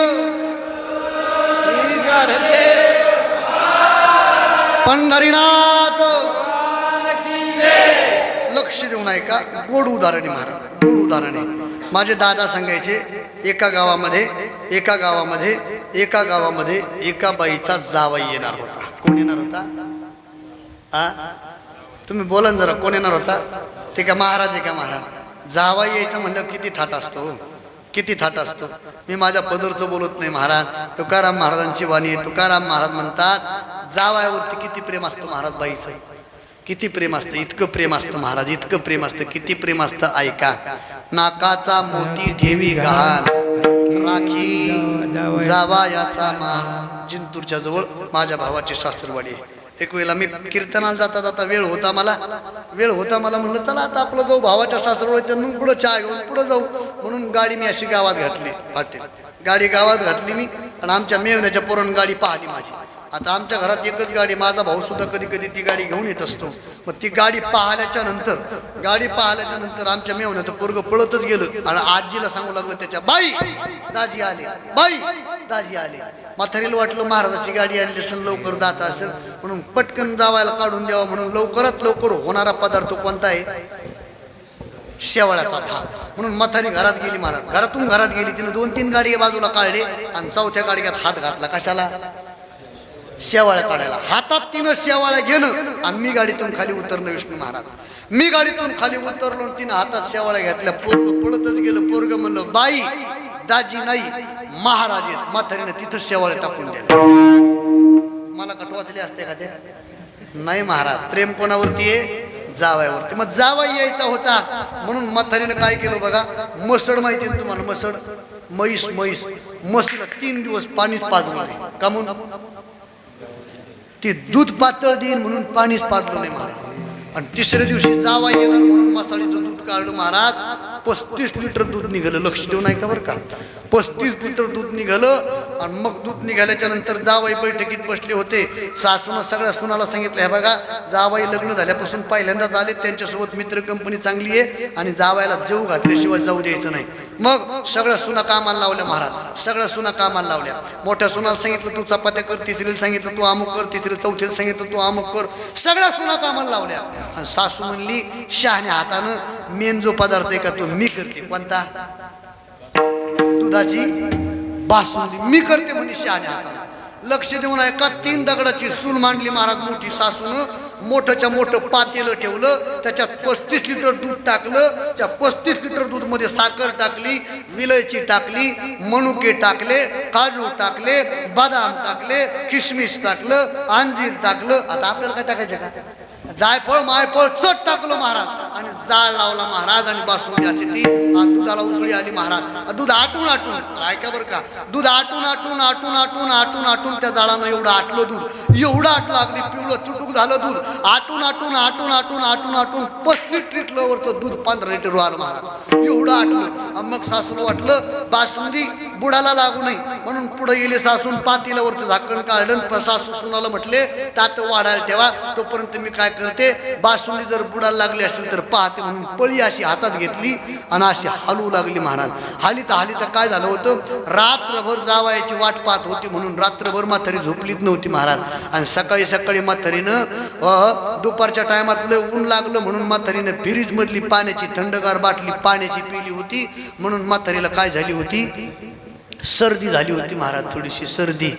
पंढरीनाथ लक्ष देऊन ऐका गोड उदाहरण आहे महाराज गोड उदाहरण. आहे माझे दादा सांगायचे एका गावामध्ये एका गावामध्ये एका गावामध्ये एका बाईचा जावाई येणार होता. कोण येणार होता? आ? तुम्ही बोला ना जरा कोण येणार होता? ते का महाराज आहे का महाराज? जावाई यायचं म्हणलं किती थाट असतो हो? किती थाट असतो. मी माझ्या पदरचं बोलत नाही महाराज. तुकाराम महाराजांची वाणी तुकाराम महाराज म्हणतात जावायावरती किती प्रेम असतं महाराज बाईचं. किती प्रेम असतं? इतकं प्रेम असतं महाराज इतकं प्रेम असतं. किती प्रेम असतं? ऐका. नाकाचा मोती ठेवी गहाण. राखी जावा याचा मान जिंतूरच्या जवळ माझ्या भावाची शास्त्रवाडी आहे. एक वेळेला मी कीर्तनाला जाता जाता वेळ होता मला. वेळ होता मला म्हणलं चला आता आपलं जाऊ. भावाच्या सासरवाडी त्यांना पुढं चहा घेऊन पुढं जाऊ. म्हणून गाडी मी अशी गावात घातली पाटील. गाडी गावात घातली मी आणि आमच्या मेवण्याच्या पोरण गाडी पाहिली माझी. आता आमच्या घरात एकच गाडी माझा भाऊ सुद्धा कधी कधी ती गाडी घेऊन येत असतो. मग ती गाडी पाहिल्याच्या नंतर गाडी पाहिल्याच्या नंतर आमच्या मेवण्याचं पोरग पळतच गेलं. आणि आजीला सांगू लागलं त्याच्या बाई दाजी आले बाई दाजी आले. म्हातारीला वाटलं महाराजाची गाडी आणली असेल लवकर जात असेल. म्हणून पटकन जावायला काढून द्यावा म्हणून लवकरात लवकर होणारा पदार्थ कोणता आहे? शेवाळ्याचा भाग म्हणून म्हातारी घरात गेली महाराज. घरातून घरात गेली तिने दोन तीन गाडी बाजूला काढले आणि चौथ्या गाडग्यात हात घातला. कशाला? शेवाळ्या काढायला. हातात तिनं शेवाळ्या घेणं आणि मी गाडीतून खाली उतरणं विष्णू महाराज. मी गाडीतून खाली उतरलो तिनं हातात शेवाळ्या घेतल्या. पोरग पळतच गेलं. पोरग म्हणलं बाई दाजी नाही महाराज आहेत. म्हातारीनं तिथं शेवाळ्या टाकून दिल्या. मला कटवाचले असते का ते? नाही महाराज प्रेम कोणावरती आहे? जावयावरती. मग जावाई यायचा होता. म्हणून म्हातारीनं काय केलं बघा? मसड माहिती आहे ना तुम्हाला? मसड? म्हैस म्हैस. म्हशीला तीन दिवस पाणीच पाजून का म्हणून? ते दूध पातळ देईन म्हणून पाणीच पाजलं नाही महाराज. आणि तिसऱ्या दिवशी जावा येणार म्हणून मसाळीचं दूध काढलं महाराज. पस्तीस लिटर दूध निघालं. लक्ष देऊन ऐका बरं का. पस्तीस लिटर दूध निघालं आणि मग दूध निघाल्याच्या नंतर जावाई बैठकीत बसले होते. सासूनं सगळ्या सुनाला सांगितलं हे बघा जावाई लग्न झाल्यापासून पहिल्यांदाच आले त्यांच्यासोबत मित्र कंपनी चांगली आहे आणि जावायला जेऊ घातल्याशिवाय जाऊ द्यायचं नाही. मग सगळ्या सुना कामाला लावल्या महाराज. सगळ्या सुना कामाला लावल्या. मोठ्या सुनाला सांगितलं तू चपात्या कर. तिसरीला सांगितलं तू अमुक कर. तिसरी चौथीला सांगितलं तू अमुक कर. सगळ्या सुना कामाला लावल्या. आणि सासू म्हणली शहाण्या हातानं मेन जो पदार्थ आहे का तो? मी करते. कोणता? दुधाची बासुंदी. मी करते म्हणजे शहाण्या हातानं. लक्ष देऊन ऐका तीन दगडाची चूल मांडली महाराज मोठी सासून. मोठंच्या मोठं पातेलं ठेवलं त्याच्यात पस्तीस लिटर दूध टाकलं. त्या पस्तीस लिटर दूधमध्ये साखर टाकली विलायची टाकली मनुके टाकले काजू टाकले बदाम टाकले किशमिश टाकलं अंजीर टाकलं. आता आपल्याला काय टाकायचं का? जायफळ मायफळ चट टाकलं महाराज. आणि जाळ लावला महाराज आणि बासुंद्याची ती दुधाला उकळी आली महाराज. दूध आटून आटून ऐका बरं का दूध आटून आटून आटून आटून आटून आटून त्या जाळानं एवढं आटलं दूध. एवढं आटलं अगदी पिवळं चुटूक झालं दूध. आटून आटून आटून आटून आटून आटून पस्तीस लिटरवरचं दूध पंधरा लिटर आलं महाराज. एवढं आटलं. मग सासूला वाटलं बासुंदी बुडाला लागू नये. म्हणून पुढे गेले सासून पातीलावरचं झाकण काढलं सासू सुनाला म्हटले तात वाढायला ठेवा तोपर्यंत मी काय करते बासुंदी जर बुडा लागली असेल तर पाहते म्हणून पळी अशी हातात घेतली आणि अशी हलवू लागली महाराज. हाली तर हाली तर काय झालं होतं? रात्रभर जावायची वाट पाहत होती म्हणून रात्रभर म्हातारी झोपलीच नव्हती महाराज. आणि सकाळी सकाळी म्हातारीनं दुपारच्या टायमात लय ऊन लागलं म्हणून म्हातारीनं फ्रीजमधली पाण्याची थंडगार बाटली पाण्याची पिली होती म्हणून म्हातारीला काय झाली होती? सर्दी झाली होती महाराज थोडीशी सर्दी.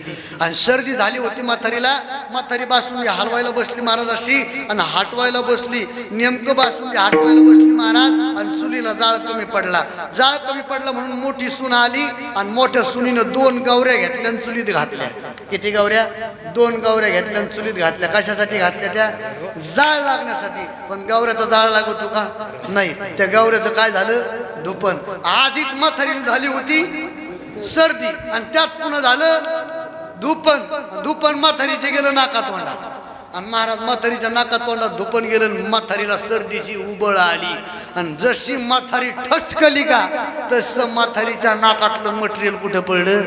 आणि सर्दी झाली होती म्हातारीला म्हातारी बासुंदी हलवायला बसली महाराज अशी आणि हाटवायला बसली. नेमकं बासुंदी हाटवायला बसली महाराज आणि चुलीला जाळ कमी पडला. जाळ कमी पडला म्हणून मोठी सून आली आणि मोठ्या सुनीनं दोन गवऱ्या घेतल्या आणि चुलीत घातल्या. किती गवऱ्या? दोन गवऱ्या घेतल्या आणि चुलीत घातल्या. कशासाठी घातल्या त्या? जाळ लागण्यासाठी. पण गवऱ्याचा जाळ लागतो का? नाही. त्या गवऱ्याचं काय झालं? धुपण आधीच म्हातारीला झाली होती सर्दी. आणि त्यात पुन्हा झालं धुपन धुपन म्हातारीचे गेलं नाका तोंडात. आणि महाराज म्हातारीच्या नाका तोंडात धुपन गेलं म्हातारीला सर्दीची उबळ आली. आणि जशी म्हातारी ठसकली का तसं म्हातारीच्या नाकातलं मटेरियल कुठं पडलं?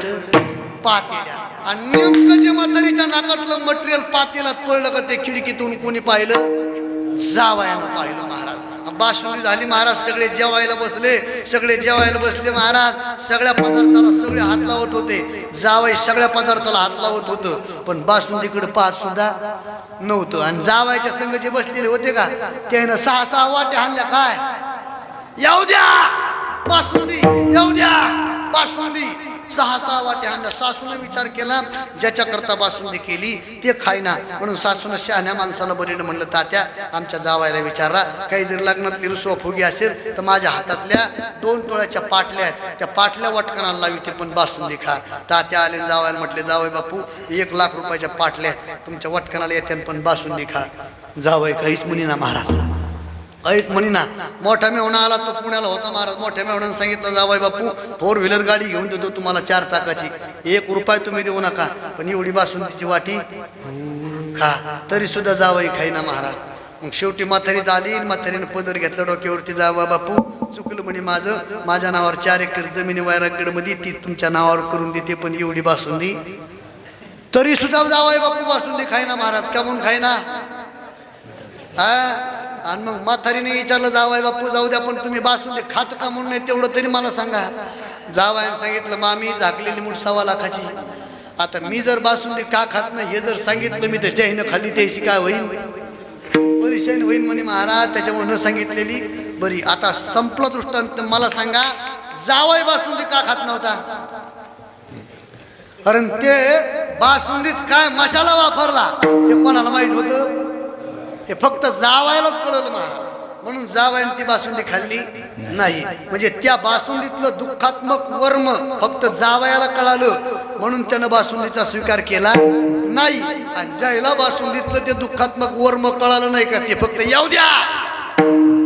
पातेल्या आणि नेमकं जे म्हातारीच्या नाकातलं मटेरियल पातेल्यात पडलं का ते खिडकीतून कोणी पाहिलं? जावयानं पाहिलं महाराज. बासुंदी झाली महाराज सगळे जेवायला बसले. सगळे जेवायला बसले महाराज. सगळ्या पदार्थाला सगळे हात लावत होते. जावई सगळ्या पदार्थाला हात लावत होतं. पण बासुंदीकडे पार सुद्धा नव्हतं. आणि जावायच्या संघ जे बसलेले होते का त्यानं सहा सहा वाटे आणल्या काय? येऊ द्या बासुंदी येऊ द्या बासुंदी. सहा सहा वाटे आणल्या सासूनं विचार केला ज्याच्याकरता बासुंदी केली ते खायना. म्हणून सासूनं शहाण्या माणसाला बरेलं म्हणलं तात्या आमच्या जावायला विचारला काही जर लग्नातली रुसवा फुगी असेल तर माझ्या हातातल्या दोन तोळ्याच्या पाटल्या आहेत. त्या पाटल्या वटकणाला लावी ते पण बासुंदी खा. तात्या आले जावायला म्हटले जावय बापू एक लाख रुपयाच्या पाटल्या आहेत. तुमच्या वाटकणाला येते पण बासुंदी खा. जावय काहीच मुनी ना महाराज. ऐक म्हणी ना मोठा मेवणा आला तो पुण्याला होता महाराज. मोठ्या मेवण्यानं सांगितलं जावाय बापू फोर व्हीलर गाडी घेऊन देतो तुम्हाला चार चाकाची. एक रुपये तुम्ही देऊ नका पण एवढी बासुंदीची वाटी खा. तरी सुद्धा जावई खाईना महाराज. मग शेवटी म्हातारी झाली म्हातारीनं पदर घेतलं डोक्यावरती. जावा बापू चुकलं म्हणे माझं. माझ्या नावावर चार एकर जमिनी मध्ये ती तुमच्या नावावर करून देते पण एवढी बासुंदी. तरी सुद्धा जावाय बापू बासुंदी खाईना महाराज. का म्हणून खाईना? आणि मग म्हातारीने विचारलं जावाय बापू जाऊ द्या पण तुम्ही बासुंदी खात का म्हणून नाही तेवढं तरी मला सांगा. जावायने सांगितलं मामी झाकलेली मूठ सव्वा लाखाची. आता मी जर बासुंदी का खात नाही हे जर सांगितलं मी तर जैन खाल्ली त्याशी काय होईल परेशान होईल म्हणे महाराज त्याच्यामुळे न सांगितलेली. बरी आता संपलं दृष्टांत मला सांगा जावाय बासुंदी का खात नव्हता? कारण ते बासुंदीत काय मसाला वापरला ते कोणाला माहीत होतं? हे फक्त जावायलाच कळलं महाराज. म्हणून जावायने ती बासुंदी खाल्ली नाही. म्हणजे त्या बासुंदीतलं दुःखात्मक वर्म फक्त जावयाला कळालं. म्हणून त्यानं बासुंदीचा स्वीकार केला नाही. आणि ज्याला बासुंदीतलं ते दुःखात्मक वर्म कळालं नाही का ते फक्त येऊ द्या.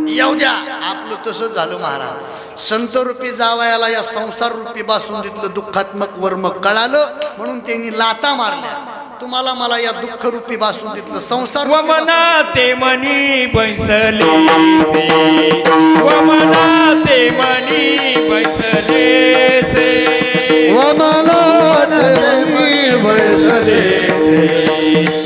येऊ द्या. आपलं तसं झालं महाराज. संत रूपी जावयाला या संसार रूपी बासुंदीतलं दुःखात्मक वर्म कळालं. म्हणून त्यांनी लाता मारल्या. तुम्हाला मला या दुःख रूपी बासुंदीतलं संसार व रूपी मना ते मनी बैसले. व मना ते मनी बैसले से विठ्ठले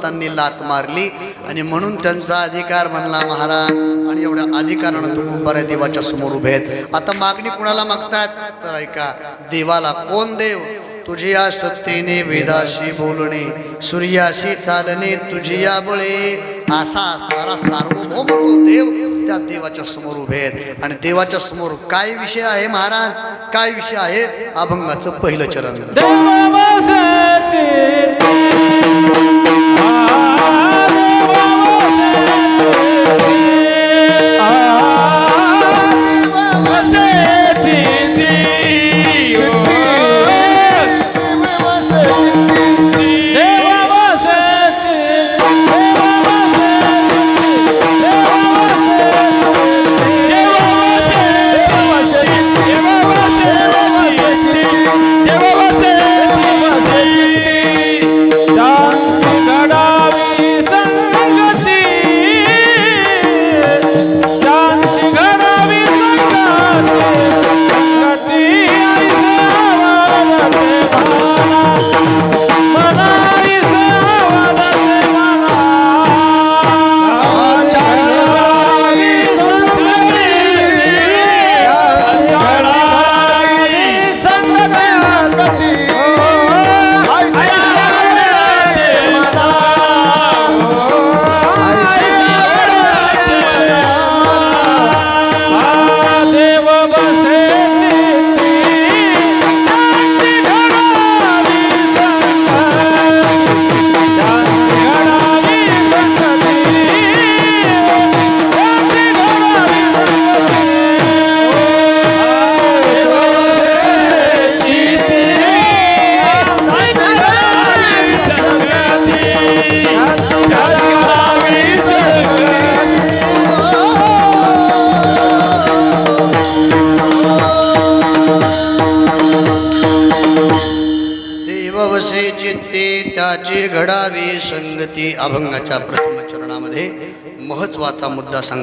संतांनी लात मारली. आणि म्हणून त्यांचा अधिकार म्हणला महाराज. आणि एवढ्या अधिकारानं तो बऱ्या देवाच्या समोर उभे आहेत. आता मागणी कुणाला मागतात तर ऐका देवाला कोण देव? तुझिया सत्तेने वेदाशी बोलणे सूर्याशी चालणे तुझिया बळे. असा असणारा सार्वभौम तो देव त्या देवाच्या समोर उभे आहेत. आणि देवाच्या समोर काय विषय आहे महाराज? काय विषय आहे? अभंगाचं पहिलं चरण.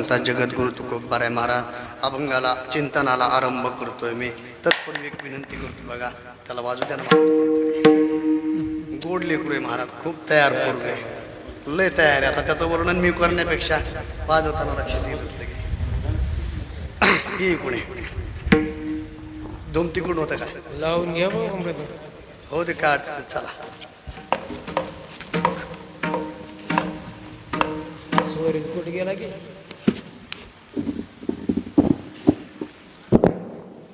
सांगतात जगद्गुरु तुकोबाराय महाराज अभंगाला चिंतनाला आरंभ करतोय मी. तत्पूर्वी एक विनंती करतो बघा त्याला वाजू द्या ना. गोड लेकरू आहे महाराज खूप तयार पोरग आहे. लय तयार आहे. आता त्याचं वर्णन मी करण्यापेक्षा वाजवताना लक्ष देत लगे ये कोणी? दोन तिकडून होतं काय? लावून घ्या हो दे काय अडचण चला. कुठे गेला की कधी हं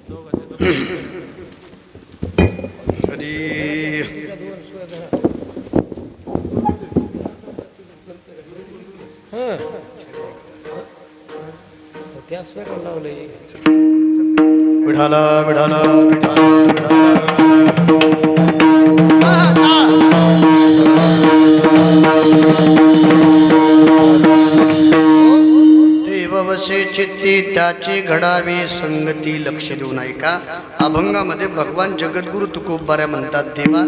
त्या स्वर लावलंय विढाला विढाला विढाला विढाला. देववसे चित्ती त्याची घडावी संगती लक्ष देऊ नाही का अभंगामध्ये भगवान जगद्गुरु तुकोबाऱ्या म्हणतात देवा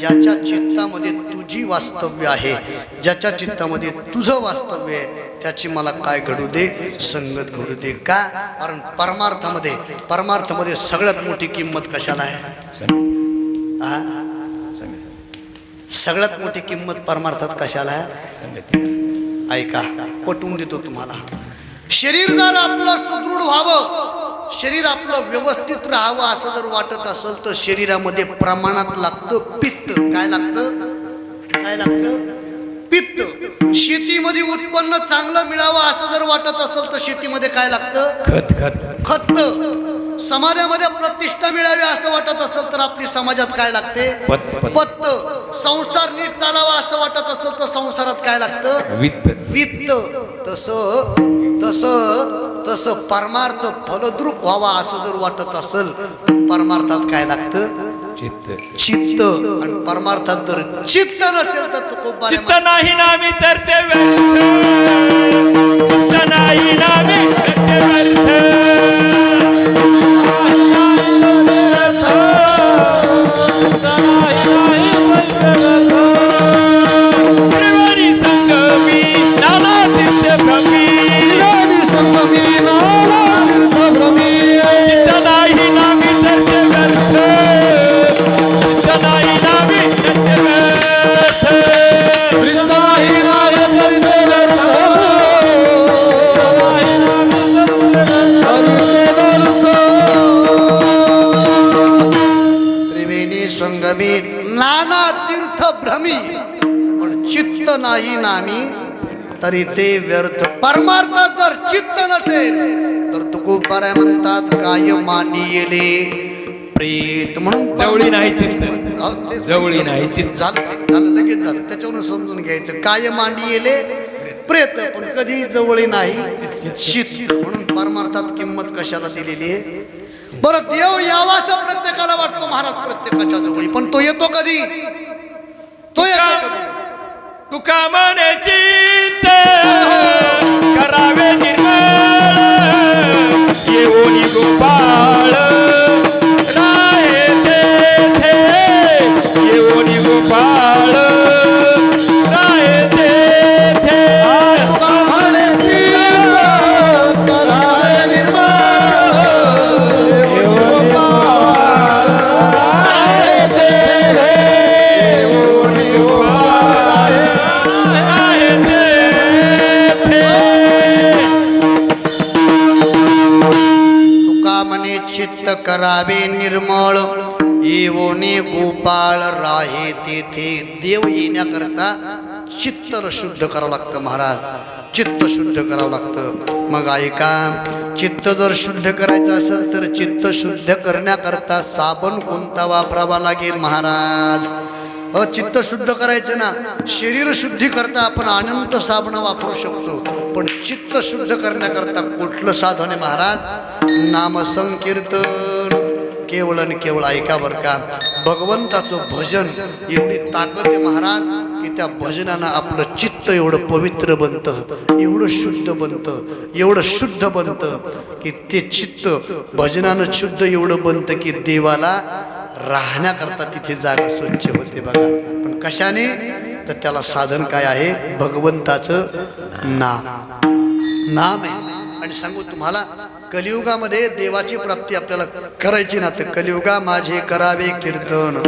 ज्याच्या चित्तामध्ये तुझी वास्तव्य आहे ज्याच्या चित्तामध्ये तुझं वास्तव्य आहे त्याची मला काय घडू दे संगत घडू दे. का? कारण परमार्थामध्ये परमार्थामध्ये सगळ्यात मोठी किंमत कशाला आहे? सगळ्यात मोठी किंमत परमार्थात कशाला आहे? ऐका पटवून देतो तुम्हाला. शरीर जर आपलं सुदृढ व्हावं शरीर आपलं व्यवस्थित राहावं असं जर वाटत असेल तर शरीरामध्ये प्रमाणात लागतं पित्त. काय लागतं? काय लागतं? पित्त. शेतीमध्ये उत्पन्न चांगलं मिळावं असं जर वाटत असेल तर शेतीमध्ये काय लागतं? खत खत. खत. समाजामध्ये प्रतिष्ठा मिळावी असं वाटत असेल तर आपली समाजात काय लागते? पत- पत. पत्त संसार नीट चालावा असं वाटत असेल तर संसारात काय लागतं? वित्त. वित्त. तस तस तस परमार्थ फलद्रूप व्हावा असं जर वाटत असेल तर परमार्थात काय लागतं? चित्त. चित्त. आणि परमार्थात जर चित्त नसेल तर तो खूप चित्त नाही नामी तर ते व्यर्थ. चित्त नाही नामी तर ते व्यर्थ. नामी तरी ते व्यर्थ. परमार्थात जर चित्त नसेल तर तुकोबाराय म्हणतात काय मांडी येले? प्रेत म्हणून जवळी नाही चित्त. जवळी नाही चित्त. झालं ते झालं लगेच झालं. त्याच्यावरून समजून घ्यायचं. काय मांडी येले? प्रेत. पण कधी जवळी नाही चित्त. म्हणून परमार्थात किंमत कशाला दिलेली आहे? बरं देव यावा असं प्रत्येकाला वाटतो महाराज प्रत्येकाच्या जवळी. पण तो येतो कधी? तो येतो कधी? तुका मने चित्त करावे निर्मळ येऊनी गोपाळ राय तेथे येऊनी गोपाळ करावे निर्मळ. येवोने गोपाळ राहे तेथे. देव येण्याकरता चित्त शुद्ध करावं लागतं महाराज. चित्त शुद्ध करावं लागतं. मग ऐका चित्त जर शुद्ध करायचं असेल तर चित्त शुद्ध करण्याकरता साबण कोणता वापरावा लागेल महाराज? अ चित्त शुद्ध करायचं ना शरीर शुद्धी करता आपण अनंत साबण वापरू शकतो. पण चित्त शुद्ध करण्याकरता कुठलं साधन आहे महाराज? नामसंकीर्तन. केवळ आणि केवळ ऐका बरं का. भगवंताचं भजन एवढी ताकद आहे महाराज की त्या भजनानं आपलं चित्त एवढं पवित्र बनतं एवढं शुद्ध बनतं एवढं शुद्ध बनतं की ते चित्त भजनानं शुद्ध एवढं बनतं की देवाला राहण्याकरता तिथे जागा स्वच्छ होते बघा. पण कशाने? तर त्याला साधन काय आहे? भगवंताचं नाम. नाम आहे. आणि सांगू तुम्हाला कलियुगामध्ये देवाची प्राप्ती आपल्याला करायची ना तर कलियुगा माझे करावे कीर्तन.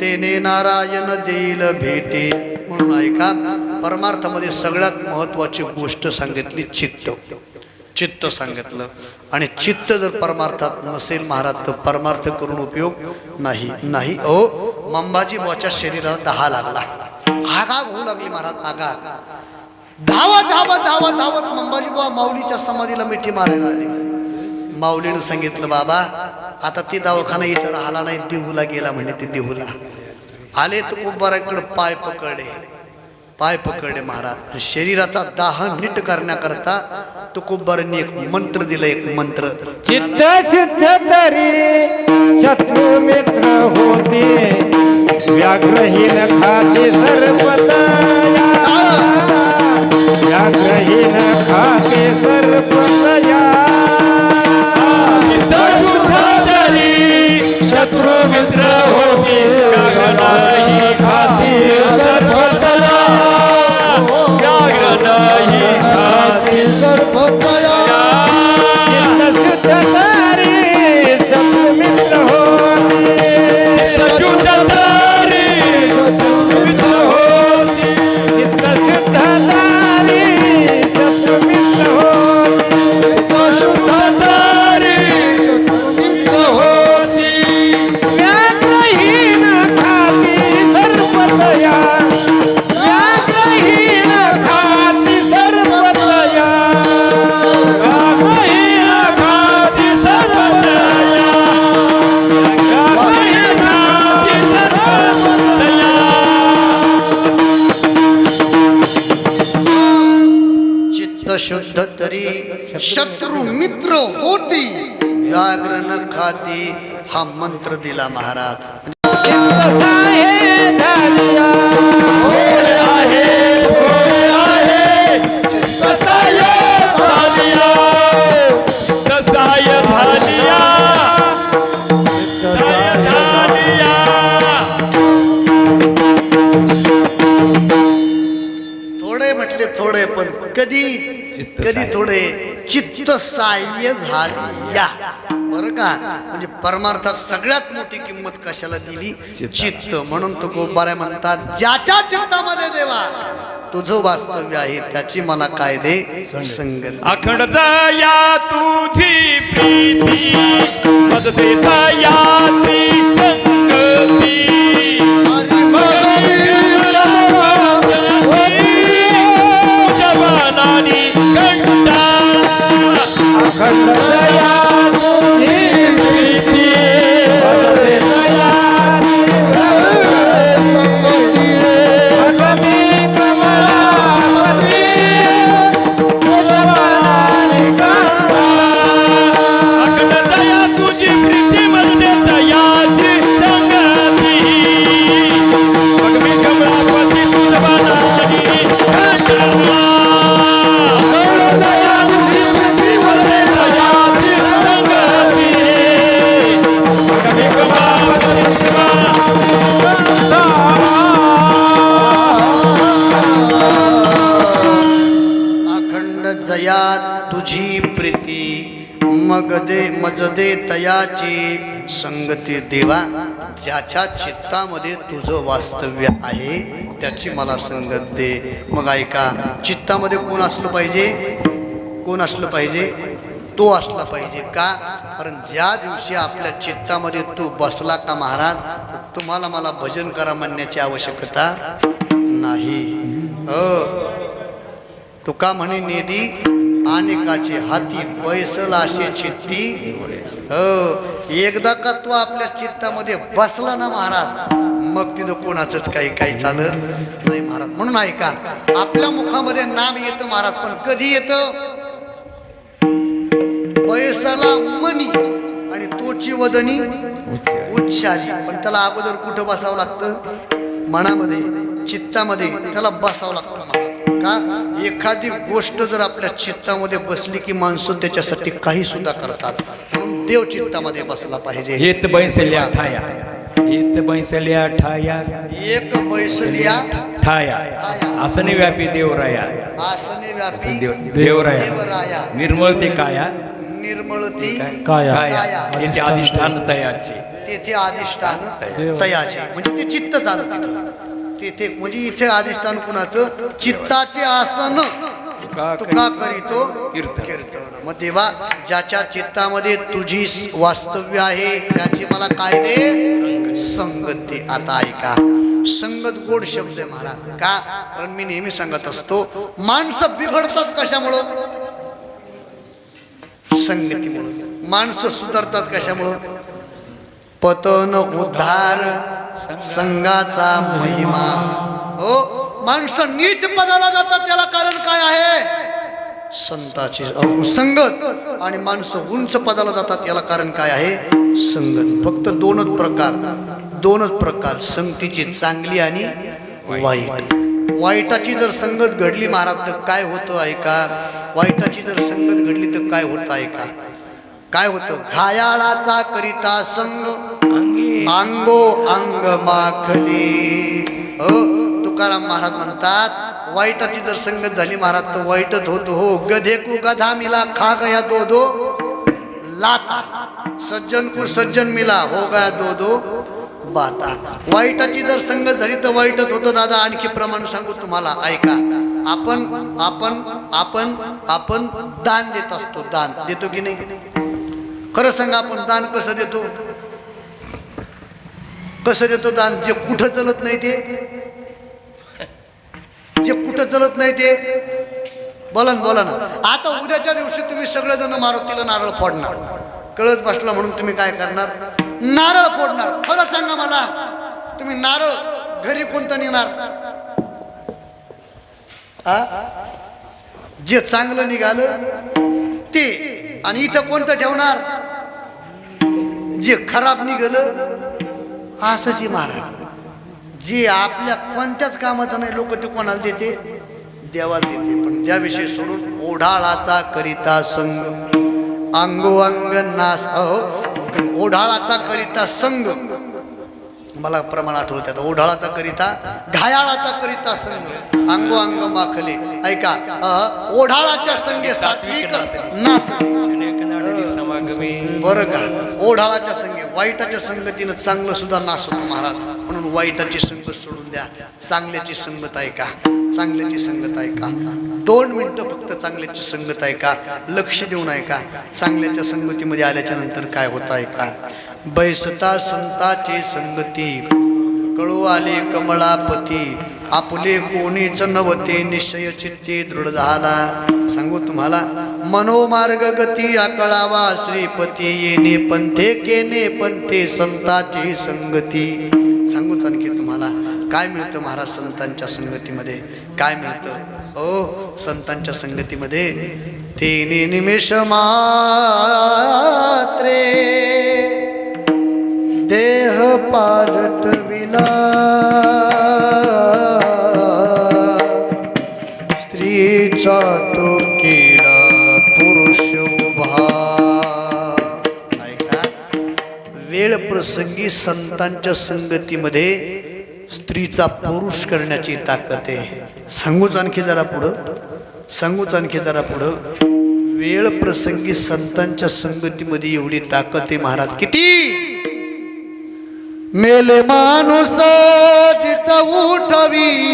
तेने नारायण देईल भेटे. म्हणून ऐका परमार्थामध्ये सगळ्यात महत्वाची गोष्ट सांगितली चित्त. चित्त सांगितलं. आणि चित्त जर परमार्थात नसेल महाराज तर परमार्थ करून उपयोग नाही. नाही ओ मंबाजी बुवाच्या शरीराला दहा लागला. आगाग होऊ लागली महाराज आगाग धावत धावत धावत धावत मंबाजी बुवा माऊलीच्या समाधीला मिठी मारायला आली. माऊलीनं सांगितलं बाबा आता ती दवाखाना इथं राहिला नाही देहूला गेला म्हणे ते देहूला. आले तर कुंभाराकडे पाय पकडे. पाय पकडे महाराज. शरीराचा दाह नीट करण्याकरता तुकोबारांनी एक मंत्र दिला एक मंत्र. चित्त शुद्ध तरी शत्रू मित्र होते. व्याघ्रहीन खाते सर्पतया व्याघ्रहीन खाते सर्पतया खाती चित्त शत्रू मित्र होती. व्याघ्र न खाती हा मंत्र दिला महाराज. परमार्थात सगळ्यात मोठी किंमत कशाला दिली? चित्त. म्हणून तो गोबाऱ्या म्हणतात ज्याच्या चित्तामध्ये देवा तुझं वास्तव्य आहे त्याची मला काय दे संगत अखंड या तुझी प्रीती या ती संगती तयाची संगती देवा ज्याच्या चित्तामध्ये तुझं वास्तव्य आहे त्याची मला संगत दे. मग ऐका चित्तामध्ये कोण असलं पाहिजे? कोण असलं पाहिजे? तो असला पाहिजे का? कारण ज्या दिवशी आपल्या चित्तामध्ये तू बसला का महाराज तर तुम्हाला मला भजन करा म्हणण्याची आवश्यकता नाही. अ तुका म्हणे नेदी अनेकाचे हाती बैसल चित्ती हो एकदा का तो आपल्या चित्तामध्ये बसला ना महाराज मग तिथं कोणाचंच काही काही चालत नाही महाराज. म्हणून ऐका आपल्या मुखामध्ये नाम येतं महाराज पण कधी येतं? पैसाला मनी आणि तोची वदनी उच्चारी. पण त्याला अगोदर कुठं बसावं लागतं? मनामध्ये चित्तामध्ये त्याला बसावं लागतं महाराज. का? एखादी गोष्ट जर आपल्या चित्तामध्ये बसली की माणसं त्याच्यासाठी काही सुद्धा करतात म्हणून देव चित्तामध्ये बसला पाहिजे. येत बैसल्या ठाया येत बैसल्या ठाया. एक बैसलिया ठाया आसने व्यापी देवराया. आसने व्यापी देव देवराया. देवराया. निर्मळ ते काया. निर्मळती काया. काया. अधिष्ठान तयाचे. तेथे अधिष्ठान तयाचे. म्हणजे ते चित्त झालं तिथं. तेथे म्हणजे इथे अधिष्ठान कुणाचं? चित्ताचे आसन. तुका करीतो कीर्तन. कीर्तन. मग देवा ज्याच्या चित्तामध्ये तुझी वास्तव्य आहे त्याची मला काय दे संगत दे. आता ऐका. संगत गोड शब्द आहे महाराज. का? कारण मी नेहमी सांगत असतो माणसं बिघडतात कशामुळं? संगतीमुळं. माणसं सुधारतात कशामुळं? पतन उद्धार संघाचा महिमा. हो माणसं नीच पदाला जातात त्याला कारण काय आहे? संताची अहो, संगत. आणि माणसं उंच पदाला जातात याला कारण काय आहे? संगत. फक्त दोनच प्रकार. दोनच प्रकार. संगतीची चांगली आणि वाईट. वाईटाची जर संगत घडली महाराज तर काय होतं ऐका? वाईटाची जर संगत घडली तर काय होतं ऐका? काय होतं? घायाळाचा करिता संग अंगो अंग माखली. अ तुकाराम महाराज म्हणतात वाईटाची जर संगत झाली महाराज तर वाईटच होतो. हो गधेकू गधा मिला खा गया दो दो लाता. सज्जन कु सज्जन मिला हो गया दो दो बाता. वाईटाची जर संगत झाली तर वाईटच होतं दादा. आणखी प्रमाण सांगू तुम्हाला ऐका. आपण आपण आपण आपण दान देत असतो दान. देतो की नाही? खरं सांगा आपण दान कसं देतो? कसं देतो दान? जे कुठं चलत नाही ते? जे कुठं चलत नाही ते? बोला ना बोला ना. आता उद्याच्या दिवशी तुम्ही सगळेजण मारुतीला नारळ फोडणार. कळत बसला म्हणून तुम्ही काय करणार? नारळ फोडणार. खरं सांगा मला तुम्ही नारळ घरी कोणतं नेणार? जे चांगलं निघालं ते आणि इथं कोणतं ठेवणार? जे खराब निघालं असंच महाराज. जे आपल्या कोणत्याच कामाचं नाही लोक ते कोणाला देते? देवाला देते. पण त्याविषयी सोडून ओढाळाचा करिता संग. अंगो अंग नास ओढाळाचा करिता संग. मला प्रमाण आठवत ओढाळाचा करिता घायाळाचा करिता संग अंगो अंग माखले. ऐका ओढाळाच्या संगे सात्विक नासले. बरं का? ओढाळाच्या संघे वाईटाच्या संगतीनं चांगलं सुद्धा नाश होतो महाराज. म्हणून वाईटाची संगत सोडून द्या. चांगल्याची संगत ऐका. चांगल्याची संगत ऐका. दोन मिनिटं फक्त चांगल्याची संगत ऐका. लक्ष देऊन ऐका. चांगल्याच्या संगतीमध्ये आल्याच्यानंतर काय होतं ऐका बैसता संताची संगती. कळू आले कमळापती आपले कोणीच नवते निश्चय चित्ते दृढ झाला. सांगू तुम्हाला मनोमार्ग गती आकळावा श्रीपती येणे पंथे केने पंथे संताची संगती. सांगूच आणखी तुम्हाला काय मिळतं महाराज संतांच्या संगतीमध्ये? काय मिळतं? ओ संतांच्या संगतीमध्ये तेने निमेष मात्रे. देह पालटविला स्त्रीचा तो केला पुरुष उभा। ऐका. वेळ प्रसंगी संतांच्या संगतीमध्ये स्त्रीचा पुरुष करण्याची ताकद आहे. सांगूच आणखी जरा पुढं. सांगूच आणखी जरा पुढं. वेळ प्रसंगी संतांच्या संगतीमध्ये एवढी ताकद आहे महाराज. किती? मेले माणूस जित उठवील.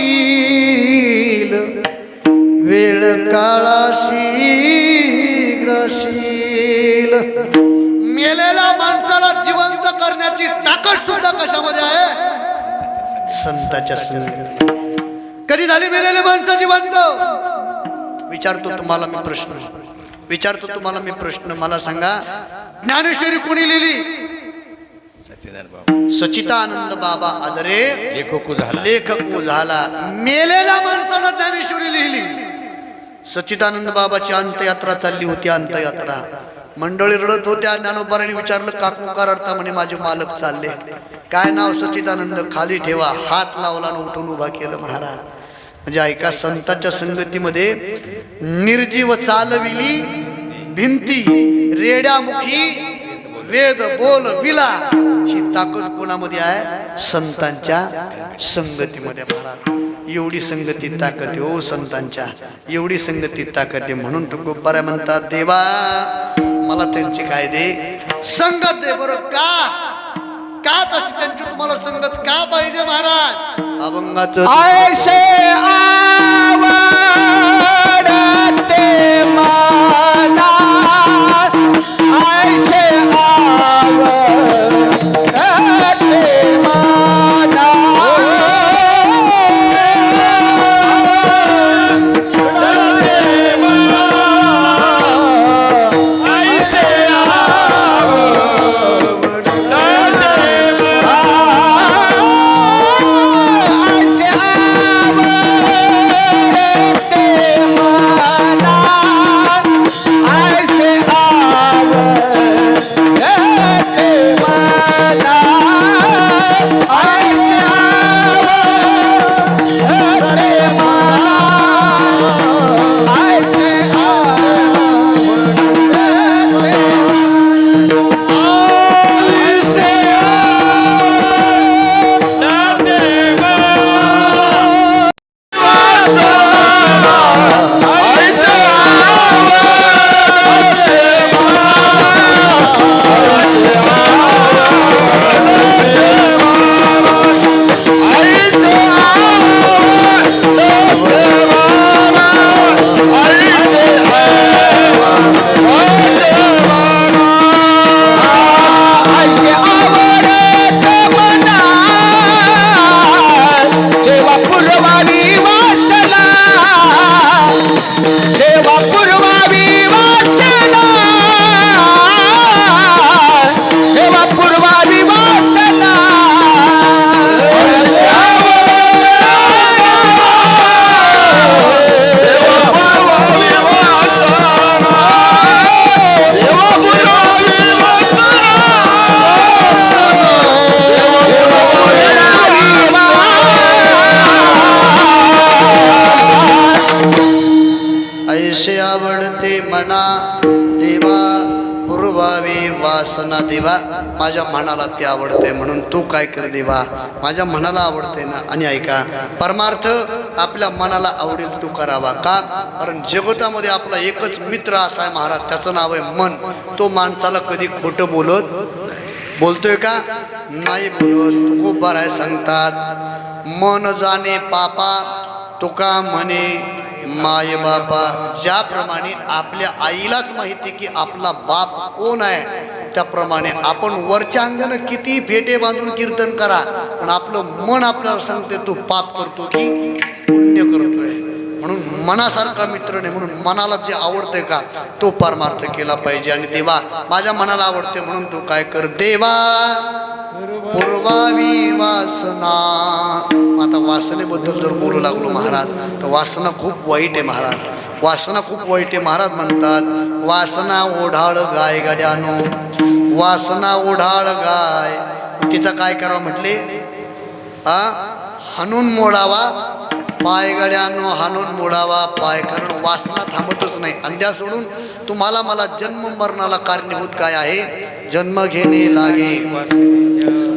वेळ काळाशी ग्रशील. मेलेल्या माणसाला जिवंत करण्याची ताकद सुद्धा कशामध्ये आहे? संताच्या संगत कधी झाली मेलेले माणसं जिवंत? विचारतो तुम्हाला मी प्रश्न. विचारतो तुम्हाला मी प्रश्न. मला सांगा ज्ञानेश्वरी कोणी लिहिली? सच्चिदानंद बाबा. सचितानंद बाबा आदरे लेखक झाला. लेखक झाला. मेलेल्या माणसानं ज्ञानेश्वरी लिहिली. सच्चिदानंद बाबाची अंतयात्रा चालली होती अंतयात्रा मंडळी रडत होत्या ज्ञानोबाराने विचारलं काकू का रडता म्हणे माझे मालक चालले. काय नाव सच्चिदानंद खाली ठेवा. हात लावला आणि उठून उभा केलं महाराज. म्हणजे ऐका संतांच्या संगतीमध्ये निर्जीव चालविली भिंती रेड्यामुखी वेद बोल विला. ही ताकद कोणामध्ये आहे? संतांच्या संगतीमध्ये महाराज. एवढी संगती ताकद हो संतांच्या. एवढी संगती ताकद आहे म्हणून तुकोबारा म्हणतात देवा मला त्यांची काय दे संगत दे बरं का? का तशी त्यांची तुम्हाला संगत का पाहिजे महाराज? अभंगाचं आयशे ऐसे माझ्या मनाला ते आवडते म्हणून तू काय कर देवा. माझ्या मनाला आवडते ना. आणि ऐका परमार्थ आपल्या मनाला आवडेल तू करावा. का? कारण जगतामध्ये आपला एकच मित्र असा आहे महाराज त्याचं नाव आहे मन. तो माणसाला कधी खोटं बोलत बोलतोय का? नाही बोलत. तू खूप बरं आहे सांगतात मन जाणे पापा तुका म्हणे माय बापा. ज्याप्रमाणे आपल्या आईलाच माहिती की आपला बाप कोण आहे? त्याप्रमाणे आपण वरच्या अंगानं किती फेटे बांधून कीर्तन करा पण आपलं मन आपल्याला सांगते तू पाप करतो की पुण्य करतोय. म्हणून मनासारखा मित्र नाही म्हणून मनाला जे आवडते का तो परमार्थ केला पाहिजे. आणि देवा माझ्या मनाला आवडते म्हणून तू काय कर. देवा पूर्वावी वासना. आता वासनेबद्दल जर बोलू लागलो महाराज तर वासना खूप वाईट आहे महाराज. वासना खूप वाईट आहे महाराज म्हणतात. वासना ओढाळ गाय गाड्यानो. वासना ओढाळ गाय. तिचा काय करावं म्हटले? हनून मोडावा. पायगड्यानो हाणून मोडावा. पाय कारण वासना थांबतच नाही. अंड्या सोडून तुम्हाला मला जन्म मरणाला कारणीभूत काय आहे? जन्म घेणे लागे.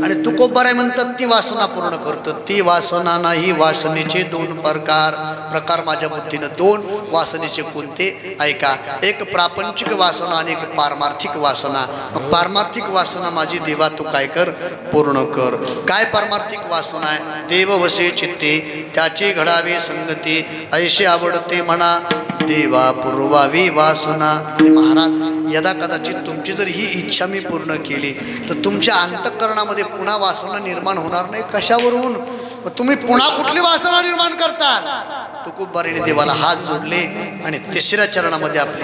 आणि तुकोबाराय म्हणतात ती वासना पूर्ण करतं. ती वासना नाही वासनेचे दोन प्रकार. प्रकार माझ्या बुद्धीनं दोन वासनेचे कोणते? ऐका. एक प्रापंचिक वासना आणि एक पारमार्थिक वासना. पारमार्थिक वासना माझी देवा तू काय कर? पूर्ण कर. काय पारमार्थिक वासना आहे? देव वसे चित्ते त्याचे घड घडावी संगती. ऐशी आवडते म्हणा देवा पुरवावी वासना. महाराज यदा कदाचित तुमची जर ही इच्छा मी पूर्ण केली तर तुमच्या अंतःकरणामध्ये पुन्हा वासना निर्माण होणार नाही कशावरून? मग तुम्ही पुन्हा कुठली वासना निर्माण करताल? तुकुबारीने देवाला हात जोडले आणि तिसऱ्या चरणामध्ये आपली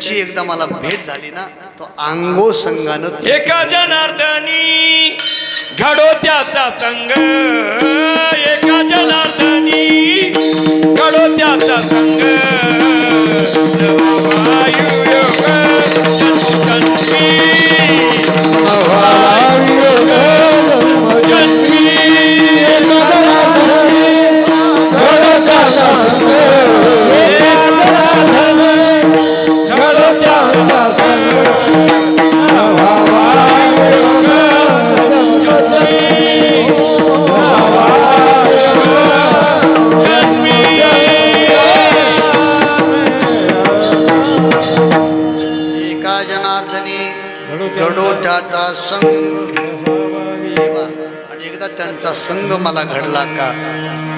त्यांची एकदा मला भेट झाली ना तो अंगो संगानं एका जनार्दनी घडो त्याचा संग एका जनार्दनी घडो त्याचा संग जनार्दनी घडो त्याचा संग देवा आणि एकदा त्यांचा संग मला घडला का?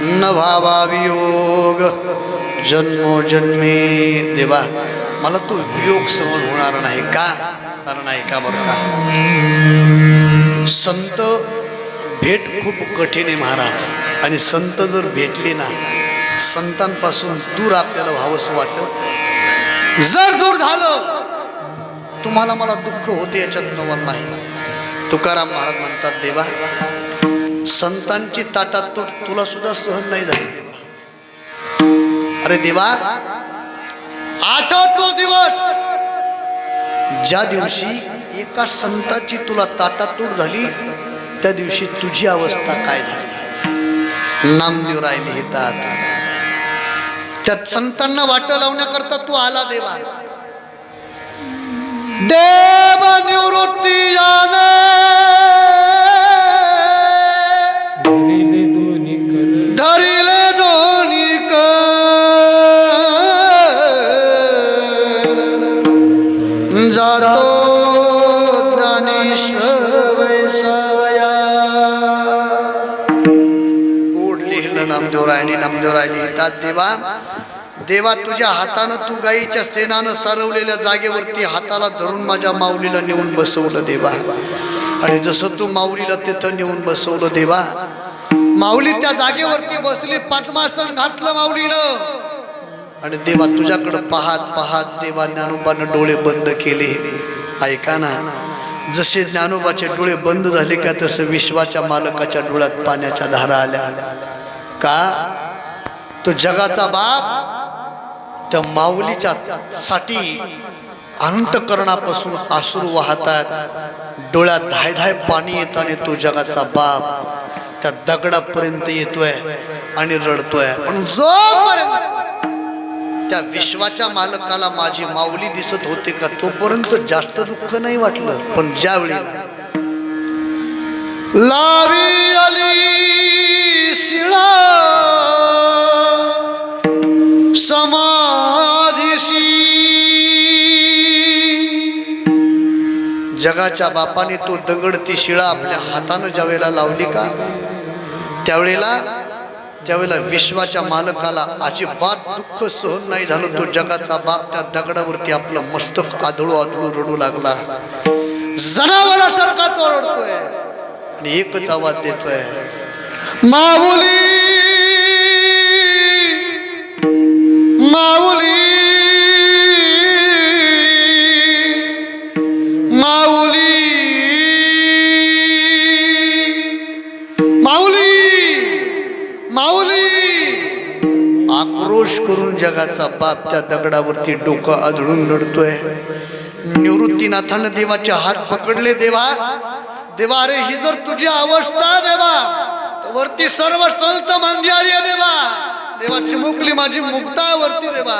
न भावावियोग जन्मोजन्मी देवा मला तो वियोग सहन होणार नाही का? कारण ऐका बरं का? संत भेट खूप कठीण आहे महाराज. आणि संत जर भेटले ना संतांपासून दूर आपल्याला व्हावंसं वाटतं. जर दूर झालं तुम्हाला मला दुःख होते याच्यात नवल नाही. तुकाराम महाराज म्हणतात देवा संतांची ताटात तू तुला सुद्धा सहन नाही झाली देवा. अरे देवा आठवतो दिवस ज्या दिवशी एका संताची तुला ताटातूट झाली त्या दिवशी तुझी अवस्था काय झाली? नामदेव राय येतात त्या संतांना वाट लावण्याकरता तू आला देवा. देव निवृत्ती धरिले दोन्ही कर जातो ज्ञानेश्वर वैसावया। गोड लिहिलं नामदेव रायने नामदेव राय लिहितात देवा देवा तुझ्या हातानं तू गाईच्या सेनानं सारवलेल्या जागेवरती हाताला धरून माझ्या माऊलीला नेऊन बसवलं देवा. आणि जसं तू माऊलीला तिथं नेऊन बसवलं देवा माऊली त्या जागेवरती बसली पद्मासन घातलं माऊलीनं. आणि देवा तुझ्याकडं पाहत पाहत देवा ज्ञानोबानं डोळे बंद केले. ऐका ना जसे ज्ञानोबाचे डोळे बंद झाले का तसं विश्वाच्या मालकाच्या डोळ्यात पाण्याच्या धारा आल्या. का? तो जगाचा बाप त्या माऊलीच्या साठी अंतकरणापासून आसरू वाहतात. डोळ्यात धाय धाय पाणी येत आणि तो जगाचा बाप त्या दगडापर्यंत येतोय आणि रडतोय. पण जोपर्यंत त्या विश्वाच्या मालकाला माझी माऊली दिसत होते का तोपर्यंत जास्त दुःख नाही वाटलं. पण ज्या वेळेला लावी आली शिळा जगाच्या बापाने तो दगड ती शिळा आपल्या हातानं ज्या वेळेला लावली का त्यावेळेला त्यावेळेला विश्वाच्या मालकाला अजिबात दुःख सहन नाही झालं. तो जगाचा बाप त्या दगडावरती आपलं मस्तक आदळू आदळू रडू लागला. जनावरासारखा तो रडतोय आणि एकच आवाज देतोय माऊली माऊली आक्रोश करून जगाचा बाप त्या दगडावरती डोकं आदळून लढतोय. निवृत्तीनाथानं देवाचे हात पकडले देवा देवा अरे ही जर तुझी अवस्था देवा वरती सर्व संत मांदियाळी आहे देवा. देवाची मुकली माझी मुक्ता वरती देवा.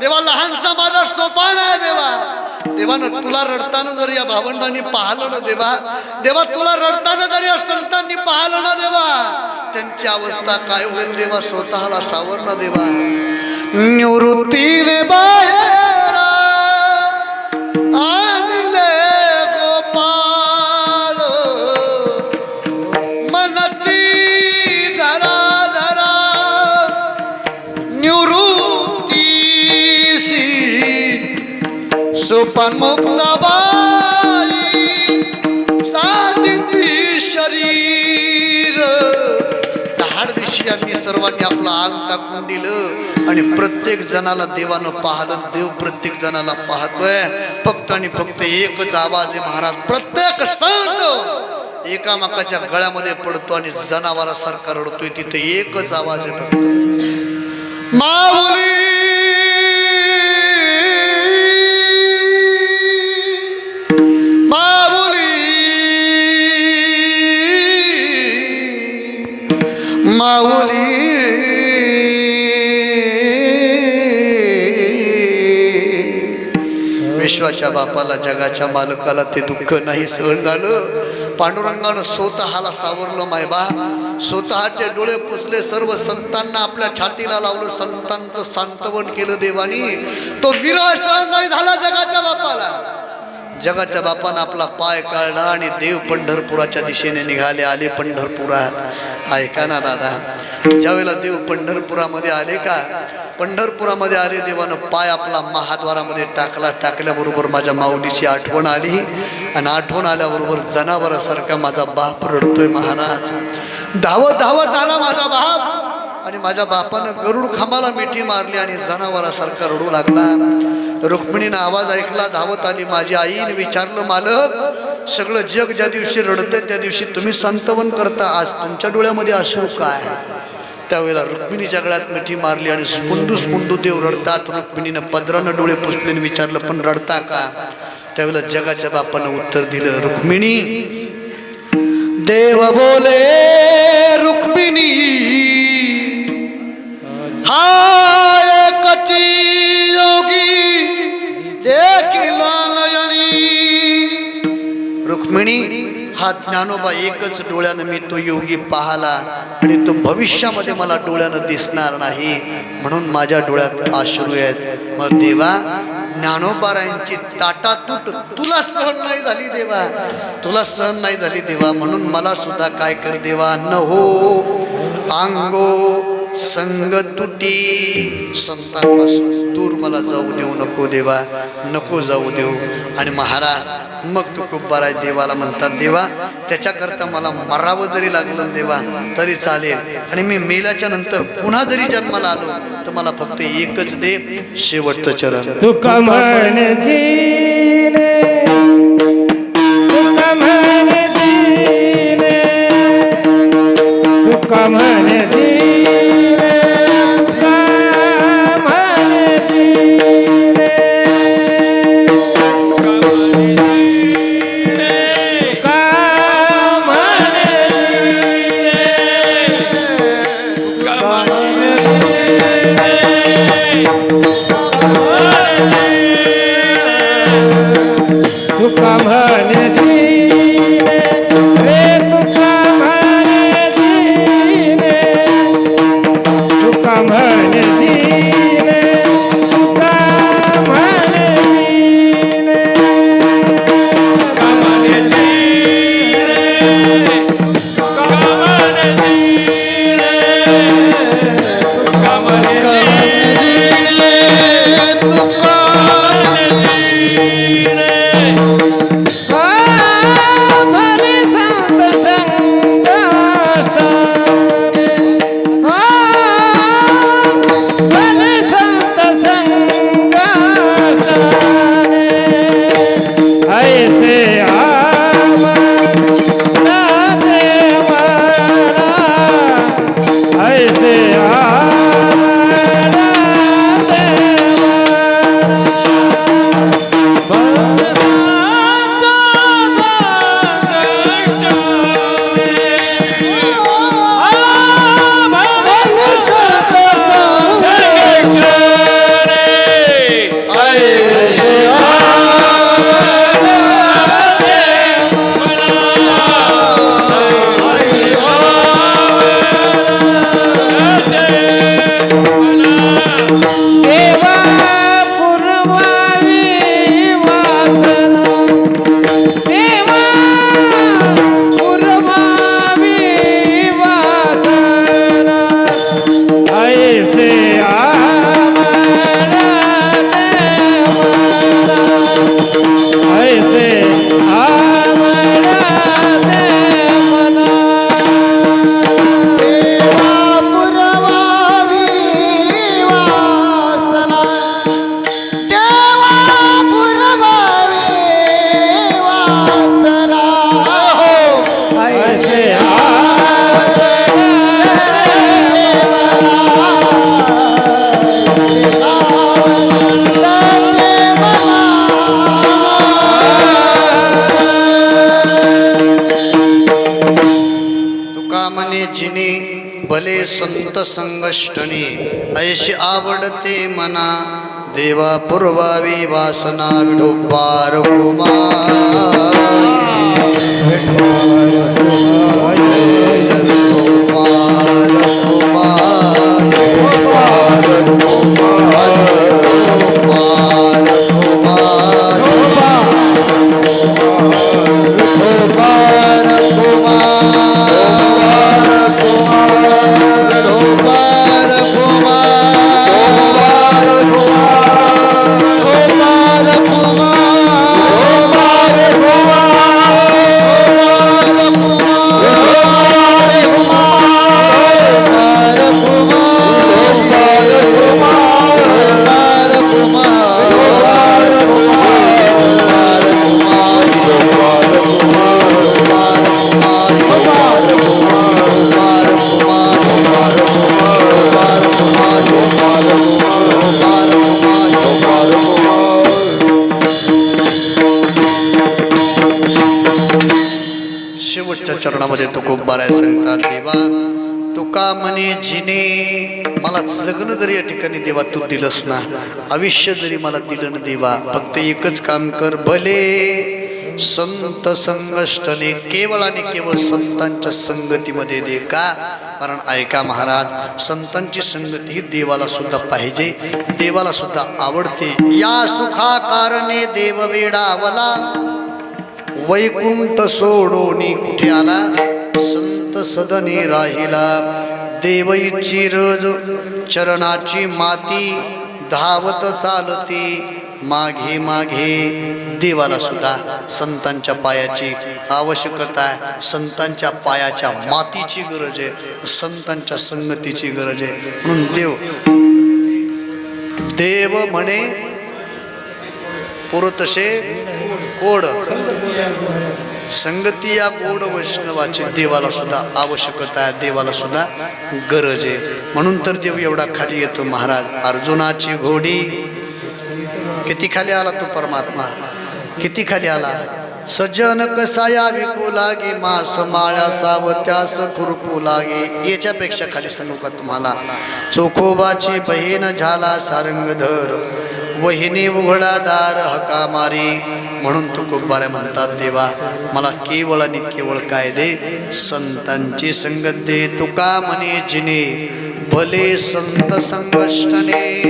देवा लहानसा माझा सोपान आहे देवा. देवानं तुला रडताना जर या भावंडांनी पाहिलं ना देवा. देवा तुला रडताना जर या संतांनी पाहिलं ना देवा. त्यांची अवस्था काय होईल देवा? स्वतःला सावरणं देवा. निवृत्तीने बाहेर आणले गोपाळ. मनती धरा धरा. निवृत्तीसी सुपन सर्वांनी आपलं अंग टाकून दिलं आणि प्रत्येक जणाला देवानं पाहलं देव प्रत्येक जणाला पाहतोय. फक्त आणि फक्त एकच आवाज आहे महाराज प्रत्येक संत एकामेकाच्या गळ्यामध्ये पडतो आणि जनावरासारखा रडतोय. तिथे एकच आवाज आहे फक्त. माऊली! माऊली! माऊली! विश्वाच्या बापाला जगाच्या मालकाला ते दुःख नाही सहन झालं. पांडुरंगानं स्वतःला सावरलं मायबा स्वतःचे डोळे पुसले सर्व संतांना आपल्या छातीला लावलं संतांचं सांत्वन केलं देवानी. तो विरह सहन नाही झाला जगाच्या बापाला. जगाच्या बापानं आपला पाय काढला आणि देव पंढरपुराच्या दिशेने निघाले आले पंढरपुरात. ऐका ना दादा ज्यावेळेला देव पंढरपुरामध्ये आले का पंढरपुरामध्ये आले देवानं पाय आपला महाद्वारामध्ये टाकला. टाकल्याबरोबर माझ्या माऊलीची आठवण आली आणि आठवण आल्याबरोबर जनावरासारखा माझा बाप रडतोय महाराज. धावत धावत आला माझा बाप. आणि माझ्या बापानं गरुड खांबाला मिठी मारली आणि जनावरासारखा रडू लागला. रुक्मिणीनं आवाज ऐकला धावत आली माझी आईने विचारलं मालक सगळं जग ज्या दिवशी रडतंय त्या दिवशी तुम्ही संतवन करता. आज तुमच्या डोळ्यामध्ये अश्रू काय त्यावेळेला रुक्मिणीच्या गळ्यात मिठी मारली आणि स्पुंदू स्पुंदू देव रडतात. रुक्मिणीनं पदरानं डोळे पुसले विचारलं पण रडता का? त्यावेळेला जगाच्या बापानं उत्तर दिलं रुक्मिणी देव बोले रुक्मिणी हाय कची योगी देखील रुक्मिणी हा ज्ञानोबा एकच डोळ्यानं मी तो योगी पाहला आणि तो भविष्यामध्ये मला डोळ्यानं दिसणार नाही म्हणून माझ्या डोळ्यात आश्रू आहेत. मग देवा ज्ञानोबारायांची ताटातूट तुला सहन नाही झाली देवा. तुला सहन नाही झाली देवा म्हणून मला सुद्धा काय कर देवा. न हो अंगो संग तुटी. संतांपासून दूर मला जाऊ देऊ नको देवा नको जाऊ देऊ. आणि महाराज मग तू कुब्बाराय देवाला म्हणतात देवा. त्याच्याकरता मला मरावं जरी लागलं देवा तरी चालेल. आणि मी मेल्याच्या नंतर पुन्हा जरी जन्माला आलो तर मला फक्त एकच दे शेवटचं चरण. तुका जरी या ठिकाणी देवा तू दिलंस ना आयुष्य जरी मला दिलं ना देवा फक्त एकच काम कर भले. संत संगष्टने केवळ आणि केवळ संतांच्या संगतीमध्ये दे का? कारण ऐका महाराज संतांची संगती ही देवाला सुद्धा पाहिजे देवाला सुद्धा आवडते. या सुखा कारणे देव वेडावला. वैकुंठ सोडोनी कुठे आला? संत सदनी राहिला. देवईची रज चरणाची माती धावत चालती. मागे मागे देवाला सुद्धा संतांच्या पायाची आवश्यकता आहे. संतांच्या पायाच्या मातीची गरज आहे. संतांच्या संगतीची गरज आहे. म्हणून देव देव म्हणे पुरतसे कोड. संगती या गोड वैष्णवाची देवाला सुद्धा आवश्यकता आहे देवाला सुद्धा गरज आहे. म्हणून तर देव एवढा खाली येतो महाराज. अर्जुनाची घोडी किती खाली आला तो परमात्मा? किती खाली आला? सज्जन कसाया विकू लागे मास माळ्या सावत्यास खुरपू लागे. याच्यापेक्षा खाली सांगू का तुम्हाला? चोखोबाची बहीण झाला सारंगधर. वहिनी उघडा दार हका मारी म्हणून तुकोबाऱ्या म्हणतात देवा मला केवळ आणि केवळ काय दे? संतांची संगत दे तुका म्हणे जिने. भले संत संकष्टने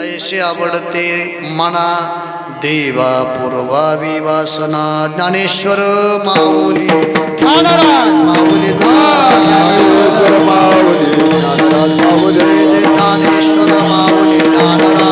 ऐसे आवडते मना. देवा पूर्वा विवासना ज्ञानेश्वर माऊली. माऊली माऊली. ज्ञानेश्वर माऊली.